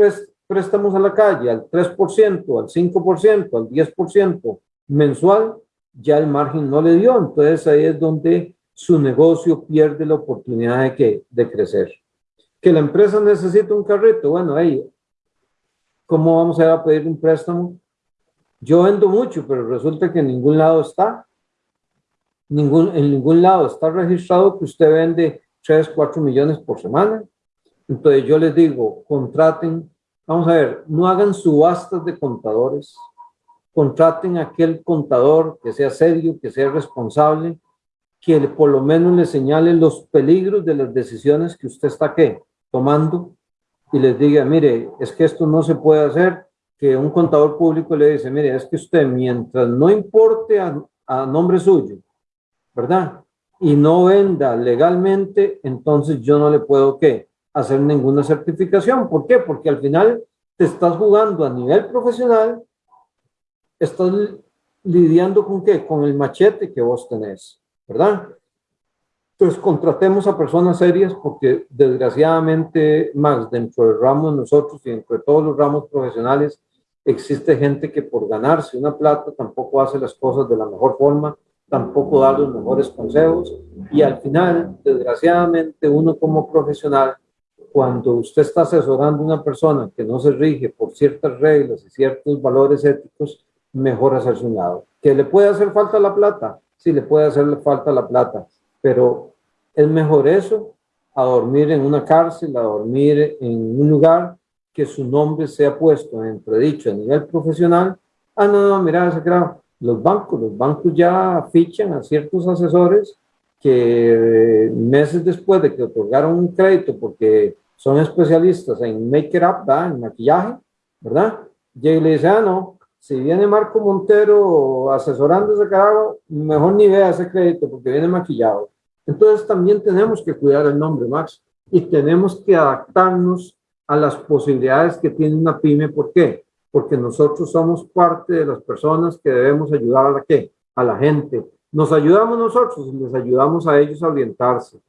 préstamos a la calle al 3%, al 5%, al 10% mensual, ya el margen no le dio. Entonces ahí es donde su negocio pierde la oportunidad de, que, de crecer. Que la empresa necesita un carrito, bueno, ahí, ¿cómo vamos a ir a pedir un préstamo? Yo vendo mucho, pero resulta que en ningún lado está. Ningún, en ningún lado está registrado que usted vende 3, 4 millones por semana. Entonces yo les digo, contraten, vamos a ver, no hagan subastas de contadores, contraten aquel contador que sea serio, que sea responsable, que por lo menos le señale los peligros de las decisiones que usted está ¿qué? tomando y les diga, mire, es que esto no se puede hacer, que un contador público le dice, mire, es que usted mientras no importe a, a nombre suyo, ¿verdad? Y no venda legalmente, entonces yo no le puedo ¿qué? hacer ninguna certificación. ¿Por qué? Porque al final te estás jugando a nivel profesional, estás lidiando con qué? Con el machete que vos tenés. ¿Verdad? Entonces, contratemos a personas serias porque desgraciadamente, más dentro del ramo de nosotros y dentro de todos los ramos profesionales, existe gente que por ganarse una plata tampoco hace las cosas de la mejor forma, tampoco da los mejores consejos y al final, desgraciadamente, uno como profesional, cuando usted está asesorando a una persona que no se rige por ciertas reglas y ciertos valores éticos, mejor hacerse un lado. ¿Que le puede hacer falta la plata? Sí le puede hacer falta la plata, pero es mejor eso a dormir en una cárcel, a dormir en un lugar que su nombre sea puesto en entredicho a nivel profesional. Ah, no, no, mira, creo, los bancos. Los bancos ya fichan a ciertos asesores que meses después de que otorgaron un crédito porque son especialistas en make it up, en maquillaje, ¿verdad? Y le dice, ah, no, si viene Marco Montero asesorando ese carajo, mejor ni vea ese crédito porque viene maquillado. Entonces también tenemos que cuidar el nombre, Max, y tenemos que adaptarnos a las posibilidades que tiene una pyme. ¿Por qué? Porque nosotros somos parte de las personas que debemos ayudar a la, ¿qué? a la gente. Nos ayudamos nosotros y les ayudamos a ellos a orientarse.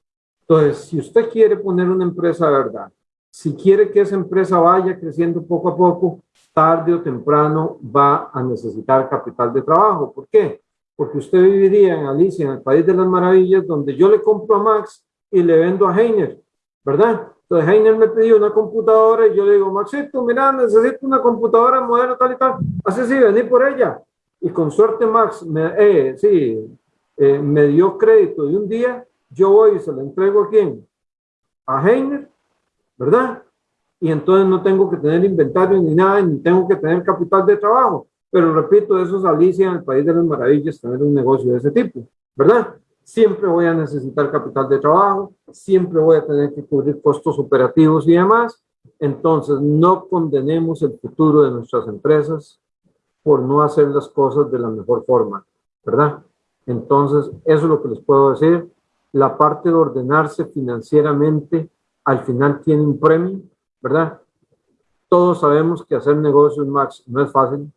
Entonces, si usted quiere poner una empresa de verdad, si quiere que esa empresa vaya creciendo poco a poco, tarde o temprano va a necesitar capital de trabajo. ¿Por qué? Porque usted viviría en Alicia, en el País de las Maravillas, donde yo le compro a Max y le vendo a Heiner, ¿verdad? Entonces Heiner me pidió una computadora y yo le digo, Maxito, mira, necesito una computadora modelo tal y tal. Así sí, vení por ella. Y con suerte Max, me, eh, sí, eh, me dio crédito de un día, yo voy y se lo entrego a quién? A Heiner, ¿verdad? Y entonces no tengo que tener inventario ni nada, ni tengo que tener capital de trabajo. Pero repito, eso es Alicia en el País de las Maravillas, tener un negocio de ese tipo, ¿verdad? Siempre voy a necesitar capital de trabajo, siempre voy a tener que cubrir costos operativos y demás. Entonces, no condenemos el futuro de nuestras empresas por no hacer las cosas de la mejor forma, ¿verdad? Entonces, eso es lo que les puedo decir. La parte de ordenarse financieramente al final tiene un premio ¿verdad? Todos sabemos que hacer negocios, Max, no es fácil,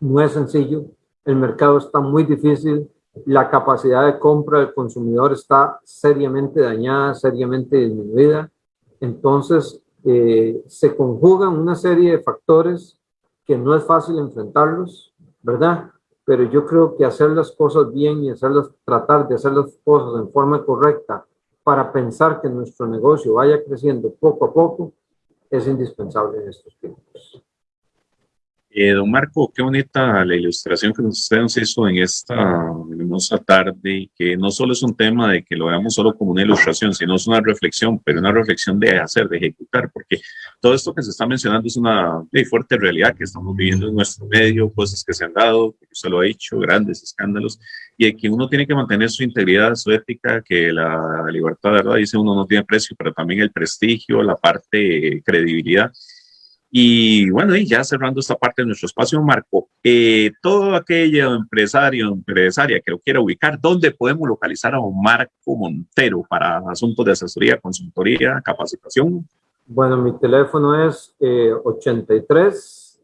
no es sencillo, el mercado está muy difícil, la capacidad de compra del consumidor está seriamente dañada, seriamente disminuida. Entonces, eh, se conjugan una serie de factores que no es fácil enfrentarlos, ¿verdad? Pero yo creo que hacer las cosas bien y hacerlas, tratar de hacer las cosas en forma correcta para pensar que nuestro negocio vaya creciendo poco a poco, es indispensable en estos tiempos. Eh, don Marco, qué bonita la ilustración que usted nos hizo en esta hermosa tarde, que no solo es un tema de que lo veamos solo como una ilustración, sino es una reflexión, pero una reflexión de hacer, de ejecutar, porque todo esto que se está mencionando es una fuerte realidad que estamos viviendo en nuestro medio, cosas que se han dado, como usted lo ha dicho, grandes escándalos, y que uno tiene que mantener su integridad, su ética, que la libertad, ¿verdad? Dice uno no tiene precio, pero también el prestigio, la parte credibilidad y bueno, y ya cerrando esta parte de nuestro espacio, Marco, eh, todo aquello empresario, empresaria que lo quiera ubicar, ¿dónde podemos localizar a Marco Montero para asuntos de asesoría, consultoría, capacitación? Bueno, mi teléfono es 83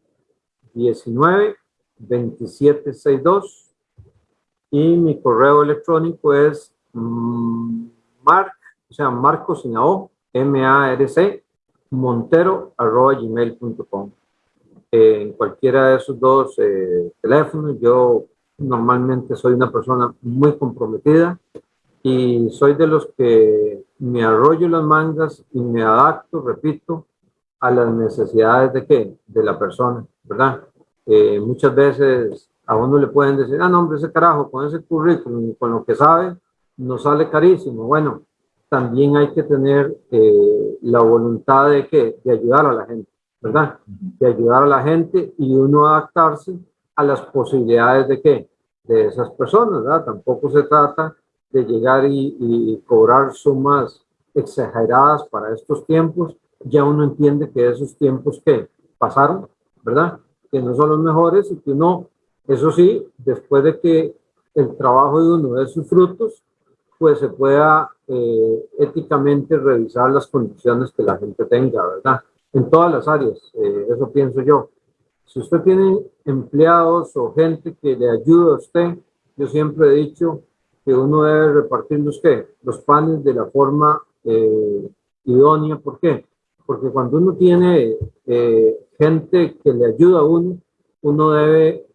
19 27 62 y mi correo electrónico es mm, marc, o sea, marco sin M-A-R-C, montero.gmail.com. Eh, en cualquiera de esos dos eh, teléfonos, yo normalmente soy una persona muy comprometida y soy de los que me arroyo las mangas y me adapto, repito, a las necesidades de qué? De la persona, ¿verdad? Eh, muchas veces a uno le pueden decir, ah, no, hombre, ese carajo, con ese currículum y con lo que sabe, nos sale carísimo. Bueno, también hay que tener eh, la voluntad de, que, de ayudar a la gente, ¿verdad? De ayudar a la gente y uno adaptarse a las posibilidades de qué? De esas personas, ¿verdad? Tampoco se trata de llegar y, y cobrar sumas exageradas para estos tiempos. Ya uno entiende que esos tiempos que pasaron, ¿verdad? Que no son los mejores y que uno, eso sí, después de que el trabajo de uno dé sus frutos, pues se pueda eh, éticamente revisar las condiciones que la gente tenga, ¿verdad? En todas las áreas, eh, eso pienso yo. Si usted tiene empleados o gente que le ayuda a usted, yo siempre he dicho que uno debe repartir los, los panes de la forma eh, idónea. ¿Por qué? Porque cuando uno tiene gente que le ayuda a uno, uno debe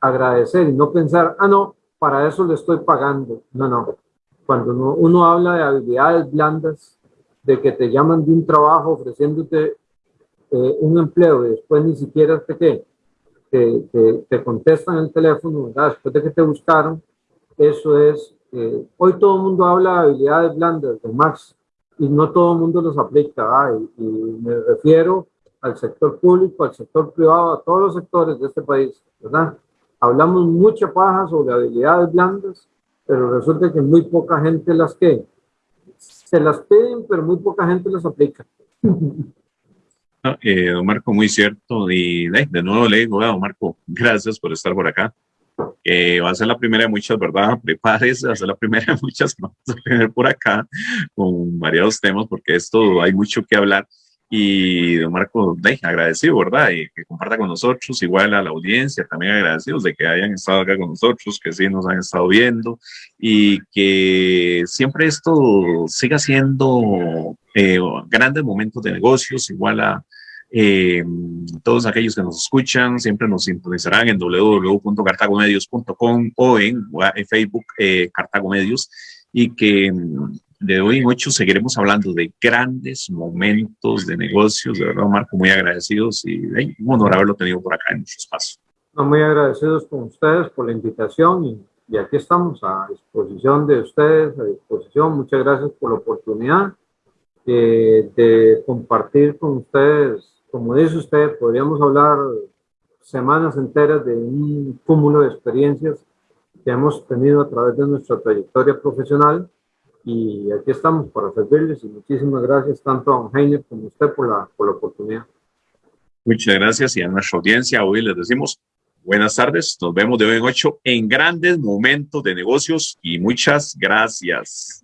agradecer y no pensar, ah, no, para eso le estoy pagando. No, no cuando uno, habla de habilidades blandas, de que te llaman de un trabajo ofreciéndote eh, un empleo y después ni siquiera te, ¿qué? Te, te, contestan el teléfono, ¿verdad? después de que te buscaron, eso es, eh, hoy todo el mundo habla de habilidades blandas, de Max, y no todo el mundo los aplica, y, y, me refiero al sector público, al sector privado, a todos los sectores de este país, ¿verdad? hablamos mucha paja sobre habilidades blandas, pero resulta que muy poca gente las que se las piden, pero muy poca gente las aplica. eh, don Marco, muy cierto. Y de, nuevo le digo, don Marco, gracias por estar por acá. Eh, va a ser la primera de muchas, ¿verdad? [laughs] Prepárese, va a ser la primera de muchas que [laughs] vamos a tener por acá con variados temas, porque esto hay mucho que hablar. Y don Marco, de, agradecido, ¿verdad? Y que comparta con nosotros, igual a la audiencia, también agradecidos de que hayan estado acá con nosotros, que sí nos han estado viendo y que siempre esto siga siendo eh, grandes momentos de negocios, igual a eh, todos aquellos que nos escuchan siempre nos sintonizarán en www.cartagomedios.com o en, Facebook eh, Cartago Medios y que de hoy en ocho seguiremos hablando de grandes momentos de negocios. De verdad, Marco, muy agradecidos y un honor haberlo tenido por acá en nuestro espacio. muy agradecidos con ustedes por la invitación y, y aquí estamos a disposición de ustedes, a disposición. Muchas gracias por la oportunidad eh, de compartir con ustedes como dice usted, podríamos hablar semanas enteras de un cúmulo de experiencias que hemos tenido a través de nuestra trayectoria profesional y aquí estamos para servirles y muchísimas gracias tanto a don Heiner como a usted por la, por la oportunidad. Muchas gracias y a nuestra audiencia hoy les decimos buenas tardes, nos vemos de hoy en ocho en grandes momentos de negocios y muchas gracias.